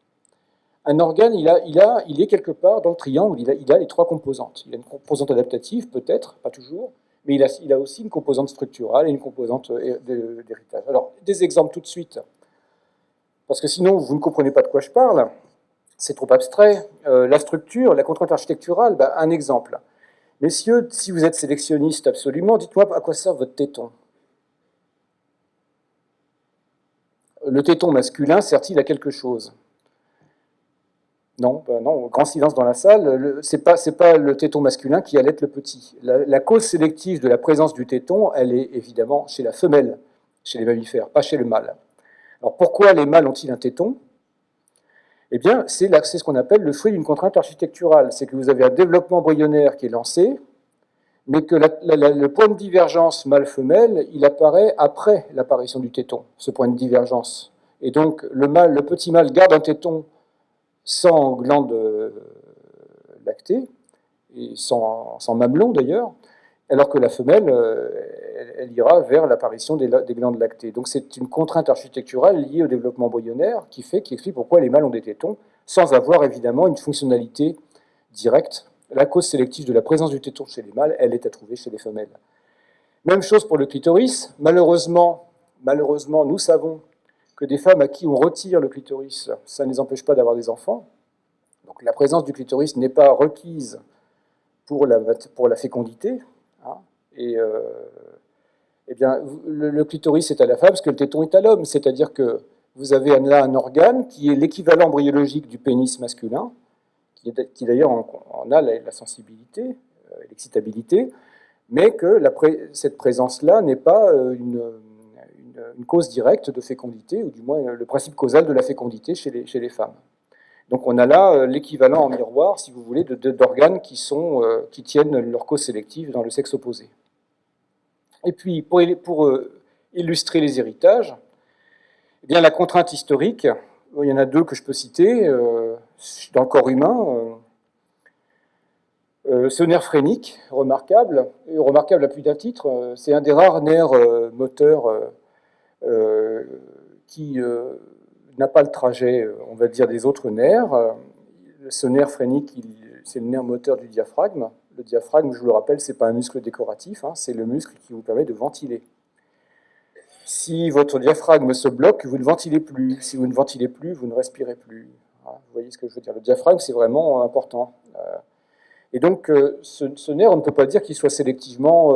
Un organe, il, a, est quelque part dans le triangle, il il a les trois composantes. Il a une composante adaptative, peut-être, pas toujours, mais il a, aussi une composante structurale et une composante euh, d'héritage. Alors, des exemples tout de suite, parce que sinon, vous ne comprenez pas de quoi je parle, c'est trop abstrait. Euh, la structure, la contrainte architecturale, bah, un exemple. Messieurs, si vous êtes sélectionniste absolument, dites-moi à quoi sert votre téton? Le téton masculin sert-il à quelque chose? Non, ben non, grand silence dans la salle. Ce n'est pas, pas, le téton masculin qui allait le petit. La, cause sélective de la présence du téton, elle est évidemment chez la femelle, chez les mammifères, pas chez le mâle. Alors pourquoi les mâles ont-ils un téton? Eh bien, c'est ce qu'on appelle le fruit d'une contrainte architecturale. C'est que vous avez un développement embryonnaire qui est lancé, mais que le point de divergence mâle-femelle, il apparaît après l'apparition du téton, ce point de divergence. Et donc, le, mâle, le petit mâle garde un téton sans glande lactée, et sans, mamelon d'ailleurs, alors que la femelle, euh, elle, ira vers l'apparition des, glandes lactées. Donc c'est une contrainte architecturale liée au développement embryonnaire qui fait, qui explique pourquoi les mâles ont des tétons, sans avoir évidemment une fonctionnalité directe. La cause sélective de la présence du téton chez les mâles, elle est à trouver chez les femelles. Même chose pour le clitoris. Malheureusement, malheureusement, nous savons que des femmes à qui on retire le clitoris, ça ne les empêche pas d'avoir des enfants. Donc la présence du clitoris n'est pas requise pour la, fécondité, et euh, eh bien, le, clitoris est à la femme parce que le téton est à l'homme. C'est-à-dire que vous avez là un organe qui est l'équivalent embryologique du pénis masculin, qui, d'ailleurs en, a la, sensibilité, euh, l'excitabilité, mais que cette présence-là n'est pas euh, une, cause directe de fécondité, ou du moins le principe causal de la fécondité chez les, femmes. Donc on a là l'équivalent en miroir, si vous voulez, d'organes qui, qui tiennent leur cause sélective dans le sexe opposé. Et puis, pour, euh, illustrer les héritages, eh bien, la contrainte historique, il y en a deux que je peux citer euh, dans le corps humain. Euh, ce nerf phrénique, remarquable, remarquable à plus d'un titre, c'est un des rares nerfs moteurs qui n'a pas le trajet, on va dire, des autres nerfs. Ce nerf phrénique, c'est le nerf moteur du diaphragme. Le diaphragme, je vous le rappelle, ce n'est pas un muscle décoratif, hein, c'est le muscle qui vous permet de ventiler. Si votre diaphragme se bloque, vous ne ventilez plus. Si vous ne ventilez plus, vous ne respirez plus. Vous voyez ce que je veux dire Le diaphragme, c'est vraiment important. Et donc, ce, nerf, on ne peut pas dire qu'il soit sélectivement,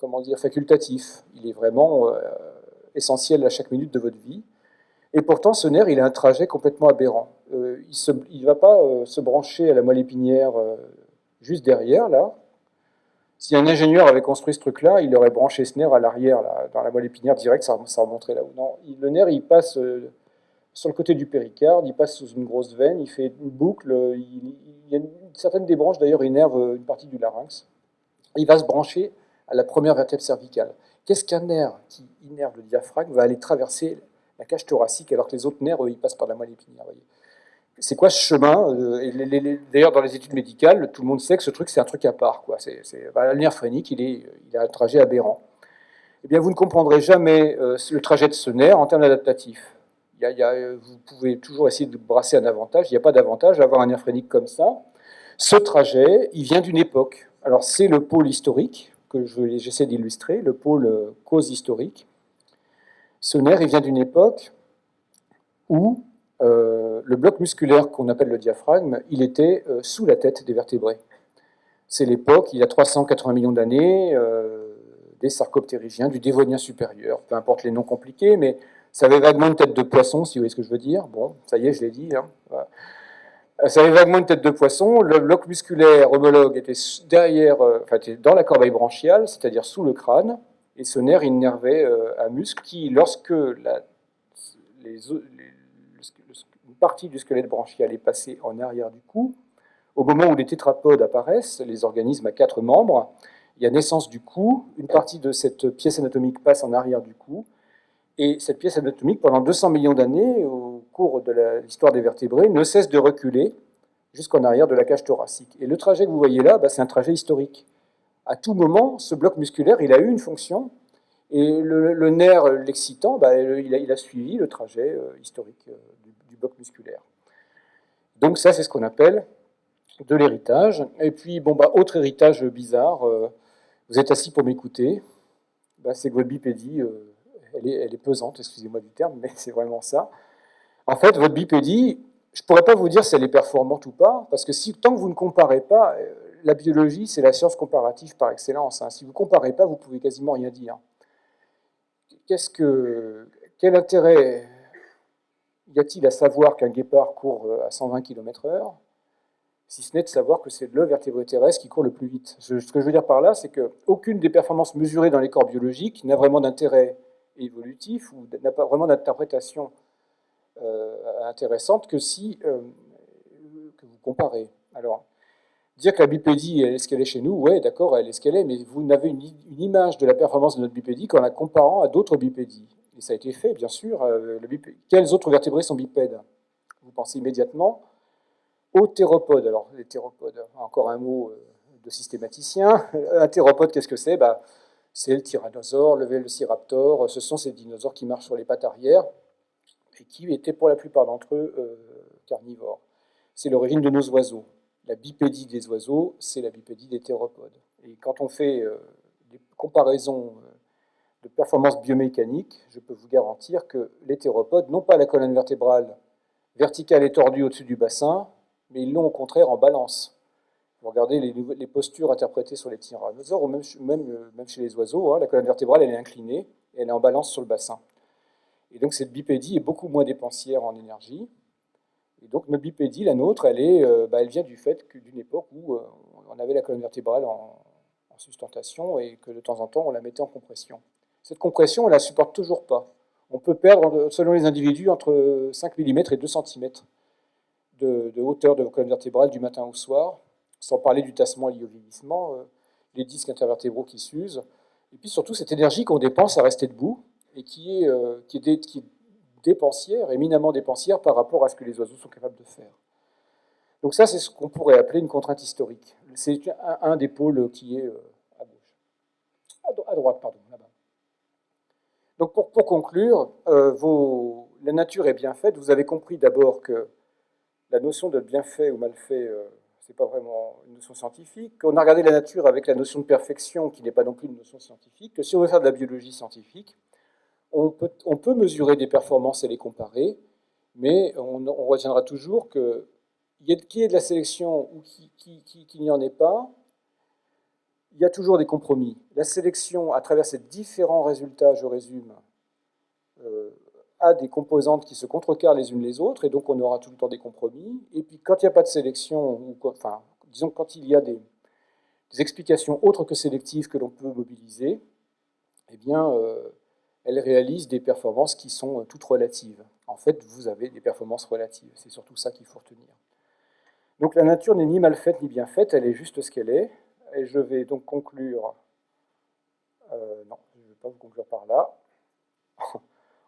comment dire, facultatif. Il est vraiment essentiel à chaque minute de votre vie. Et pourtant, ce nerf, il a un trajet complètement aberrant. il ne va pas se brancher à la moelle épinière juste derrière, là, si un ingénieur avait construit ce truc-là, il aurait branché ce nerf à l'arrière, dans la moelle épinière direct, ça, ça remonterait là-haut. Non, le nerf, il passe euh, sur le côté du péricarde, il passe sous une grosse veine, il fait une boucle, il, y a une, certaines des branches, d'ailleurs, innervent une partie du larynx. Il va se brancher à la première vertèbre cervicale. Qu'est-ce qu'un nerf qui innerve le diaphragme va aller traverser la cage thoracique alors que les autres nerfs, ils passent par la moelle épinière c'est quoi ce chemin euh, D'ailleurs, dans les études médicales, tout le monde sait que ce truc, c'est un truc à part. Bah, le nerf phrénique, il, a un trajet aberrant. Eh bien, vous ne comprendrez jamais euh, le trajet de ce nerf en termes adaptatifs. vous pouvez toujours essayer de brasser un avantage. Il n'y a pas d'avantage à avoir un nerf phrénique comme ça. Ce trajet, il vient d'une époque. Alors, c'est le pôle historique que j'essaie d'illustrer, le pôle euh, cause historique. Ce nerf, il vient d'une époque où euh, le bloc musculaire qu'on appelle le diaphragme, il était euh, sous la tête des vertébrés. C'est l'époque, il y a 380 millions d'années, des sarcoptérygiens, du dévonien supérieur, peu importe les noms compliqués, mais ça avait vaguement une tête de poisson, si vous voyez ce que je veux dire. Bon, ça y est, je l'ai dit. Hein. Ça avait vaguement une tête de poisson. Le bloc musculaire homologue était derrière, enfin, était dans la corbeille branchiale, c'est-à-dire sous le crâne, et ce nerf innervait un muscle qui, lorsque une partie du squelette branchial est passée en arrière du cou. Au moment où les tétrapodes apparaissent, les organismes à quatre membres, il y a naissance du cou, une partie de cette pièce anatomique passe en arrière du cou, et cette pièce anatomique, pendant 200 millions d'années, de l'histoire des vertébrés, ne cesse de reculer jusqu'en arrière de la cage thoracique. Et le trajet que vous voyez là, bah, c'est un trajet historique. À tout moment, ce bloc musculaire, il a eu une fonction, et le, nerf l'excitant, bah, il, a, suivi le trajet euh, historique euh, du, bloc musculaire. Donc ça, c'est ce qu'on appelle de l'héritage. Et puis, bon, bah, autre héritage bizarre, euh, vous êtes assis pour m'écouter, bah, c'est que votre bipédie, elle, est, pesante, excusez-moi du terme, mais (laughs) c'est vraiment ça. En fait, votre bipédie, je ne pourrais pas vous dire si elle est performante ou pas, parce que si, tant que vous ne comparez pas, la biologie, c'est la science comparative par excellence. Hein. Si vous ne comparez pas, vous pouvez quasiment rien dire que, quel intérêt y a-t-il à savoir qu'un guépard court euh, à 120 km/h, si ce n'est de savoir que c'est le vertébré terrestre qui court le plus vite? Ce que je veux dire par là, c'est qu'aucune des performances mesurées dans les corps biologiques n'a vraiment d'intérêt évolutif ou n'a pas vraiment d'interprétation euh, intéressante que si euh, que vous comparez. Alors, Dire que la bipédie est ce qu'elle est chez nous, ouais, d'accord, elle est ce qu'elle est, mais vous n'avez une, image de la performance de notre bipédie qu'en la comparant à d'autres bipédies. Et ça a été fait, bien sûr. Euh, Quels autres vertébrés sont bipèdes? Vous pensez immédiatement aux théropodes. Alors, les théropodes, encore un mot euh, de systématicien. Un théropode, qu'est-ce que c'est? Bah, C'est le tyrannosaure, le vélociraptor. Ce sont ces dinosaures qui marchent sur les pattes arrière et qui étaient pour la plupart d'entre eux euh, carnivores. C'est l'origine de nos oiseaux la bipédie des oiseaux, c'est la bipédie des théropodes. Et quand on fait euh, des comparaisons euh, de performance biomécanique, je peux vous garantir que les théropodes n'ont pas la colonne vertébrale verticale et tordue au-dessus du bassin, mais ils l'ont au contraire en balance. Vous regardez les, postures interprétées sur les tyrannosaures, ou même, chez les oiseaux, hein, la colonne vertébrale elle est inclinée et elle est en balance sur le bassin. Et donc cette bipédie est beaucoup moins dépensière en énergie, et donc notre bipédie, la nôtre, elle, est, euh, bah, elle vient du fait d'une époque où euh, on avait la colonne vertébrale en, sustentation et que de temps en temps on la mettait en compression. Cette compression, on ne la supporte toujours pas. On peut perdre, selon les individus, entre 5 mm et 2 cm de, hauteur de colonne vertébrale du matin au soir, sans parler du tassement lié au vieillissement, euh, les disques intervertébraux qui s'usent, et puis surtout cette énergie qu'on dépense à rester debout et qui est, qui est, dépensière, éminemment dépensière par rapport à ce que les oiseaux sont capables de faire. Donc ça, c'est ce qu'on pourrait appeler une contrainte historique. C'est un, des pôles qui est euh, à gauche. À, droite, pardon, là-bas. Donc pour, conclure, euh, la nature est bien faite. Vous avez compris d'abord que la notion de bien fait ou mal fait, euh, ce n'est pas vraiment une notion scientifique. On a regardé la nature avec la notion de perfection, qui n'est pas non plus une notion scientifique. Que si on veut faire de la biologie scientifique, on peut, mesurer des performances et les comparer, Mais on, retiendra toujours que qu'il y ait de la sélection ou qu'il n'y en ait pas, il y a toujours des compromis. La sélection, à travers ces différents résultats, je résume, euh, a des composantes qui se contrecarrent les unes les autres, et donc on aura tout le temps des compromis. Et puis quand il n'y a pas de sélection, ou disons quand il y a des, explications autres que sélectives que l'on peut mobiliser, eh bien, euh, elles réalisent des performances qui sont toutes relatives. En fait, vous avez des performances relatives. C'est surtout ça qu'il faut retenir. Donc la nature n'est ni mal faite ni bien faite, elle est juste ce qu'elle est. Et je vais donc conclure, euh, non, je ne vais pas vous conclure par là, (laughs)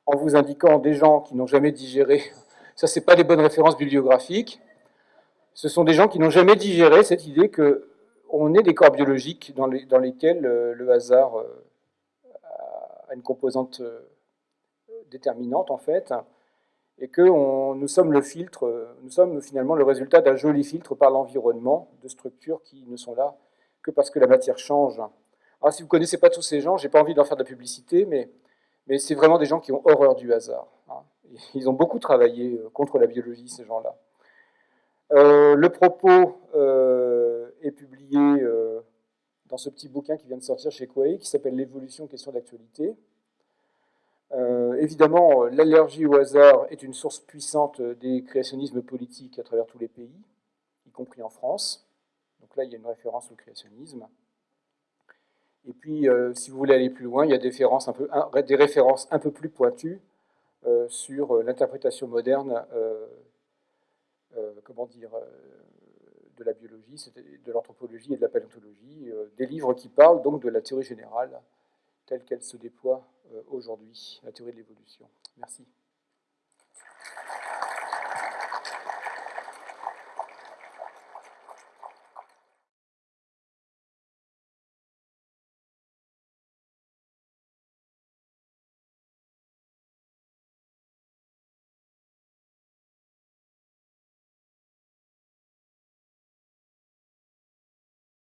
en vous indiquant des gens qui n'ont jamais digéré, (laughs) ça c'est pas des bonnes références bibliographiques, ce sont des gens qui n'ont jamais digéré cette idée qu'on est des corps biologiques dans, lesquels euh, le hasard euh, une composante déterminante en fait, et que nous sommes le filtre, nous sommes finalement le résultat d'un joli filtre par l'environnement de structures qui ne sont là que parce que la matière change. Alors, si vous ne connaissez pas tous ces gens, je n'ai pas envie d'en faire de la publicité, mais, c'est vraiment des gens qui ont horreur du hasard. Hein. Ils ont beaucoup travaillé euh, contre la biologie, ces gens-là. Euh, le propos euh, est publié dans ce petit bouquin qui vient de sortir chez Quay, qui s'appelle L'évolution, question d'actualité. évidemment, l'allergie au hasard est une source puissante des créationnismes politiques à travers tous les pays, y compris en France. Donc là, il y a une référence au créationnisme. Et puis, euh, si vous voulez aller plus loin, il y a des références un peu, plus pointues euh, sur euh, l'interprétation moderne, comment dire, de la biologie, de l'anthropologie et de la paléontologie, des livres qui parlent donc de la théorie générale telle qu'elle se déploie aujourd'hui, la théorie de l'évolution. Merci.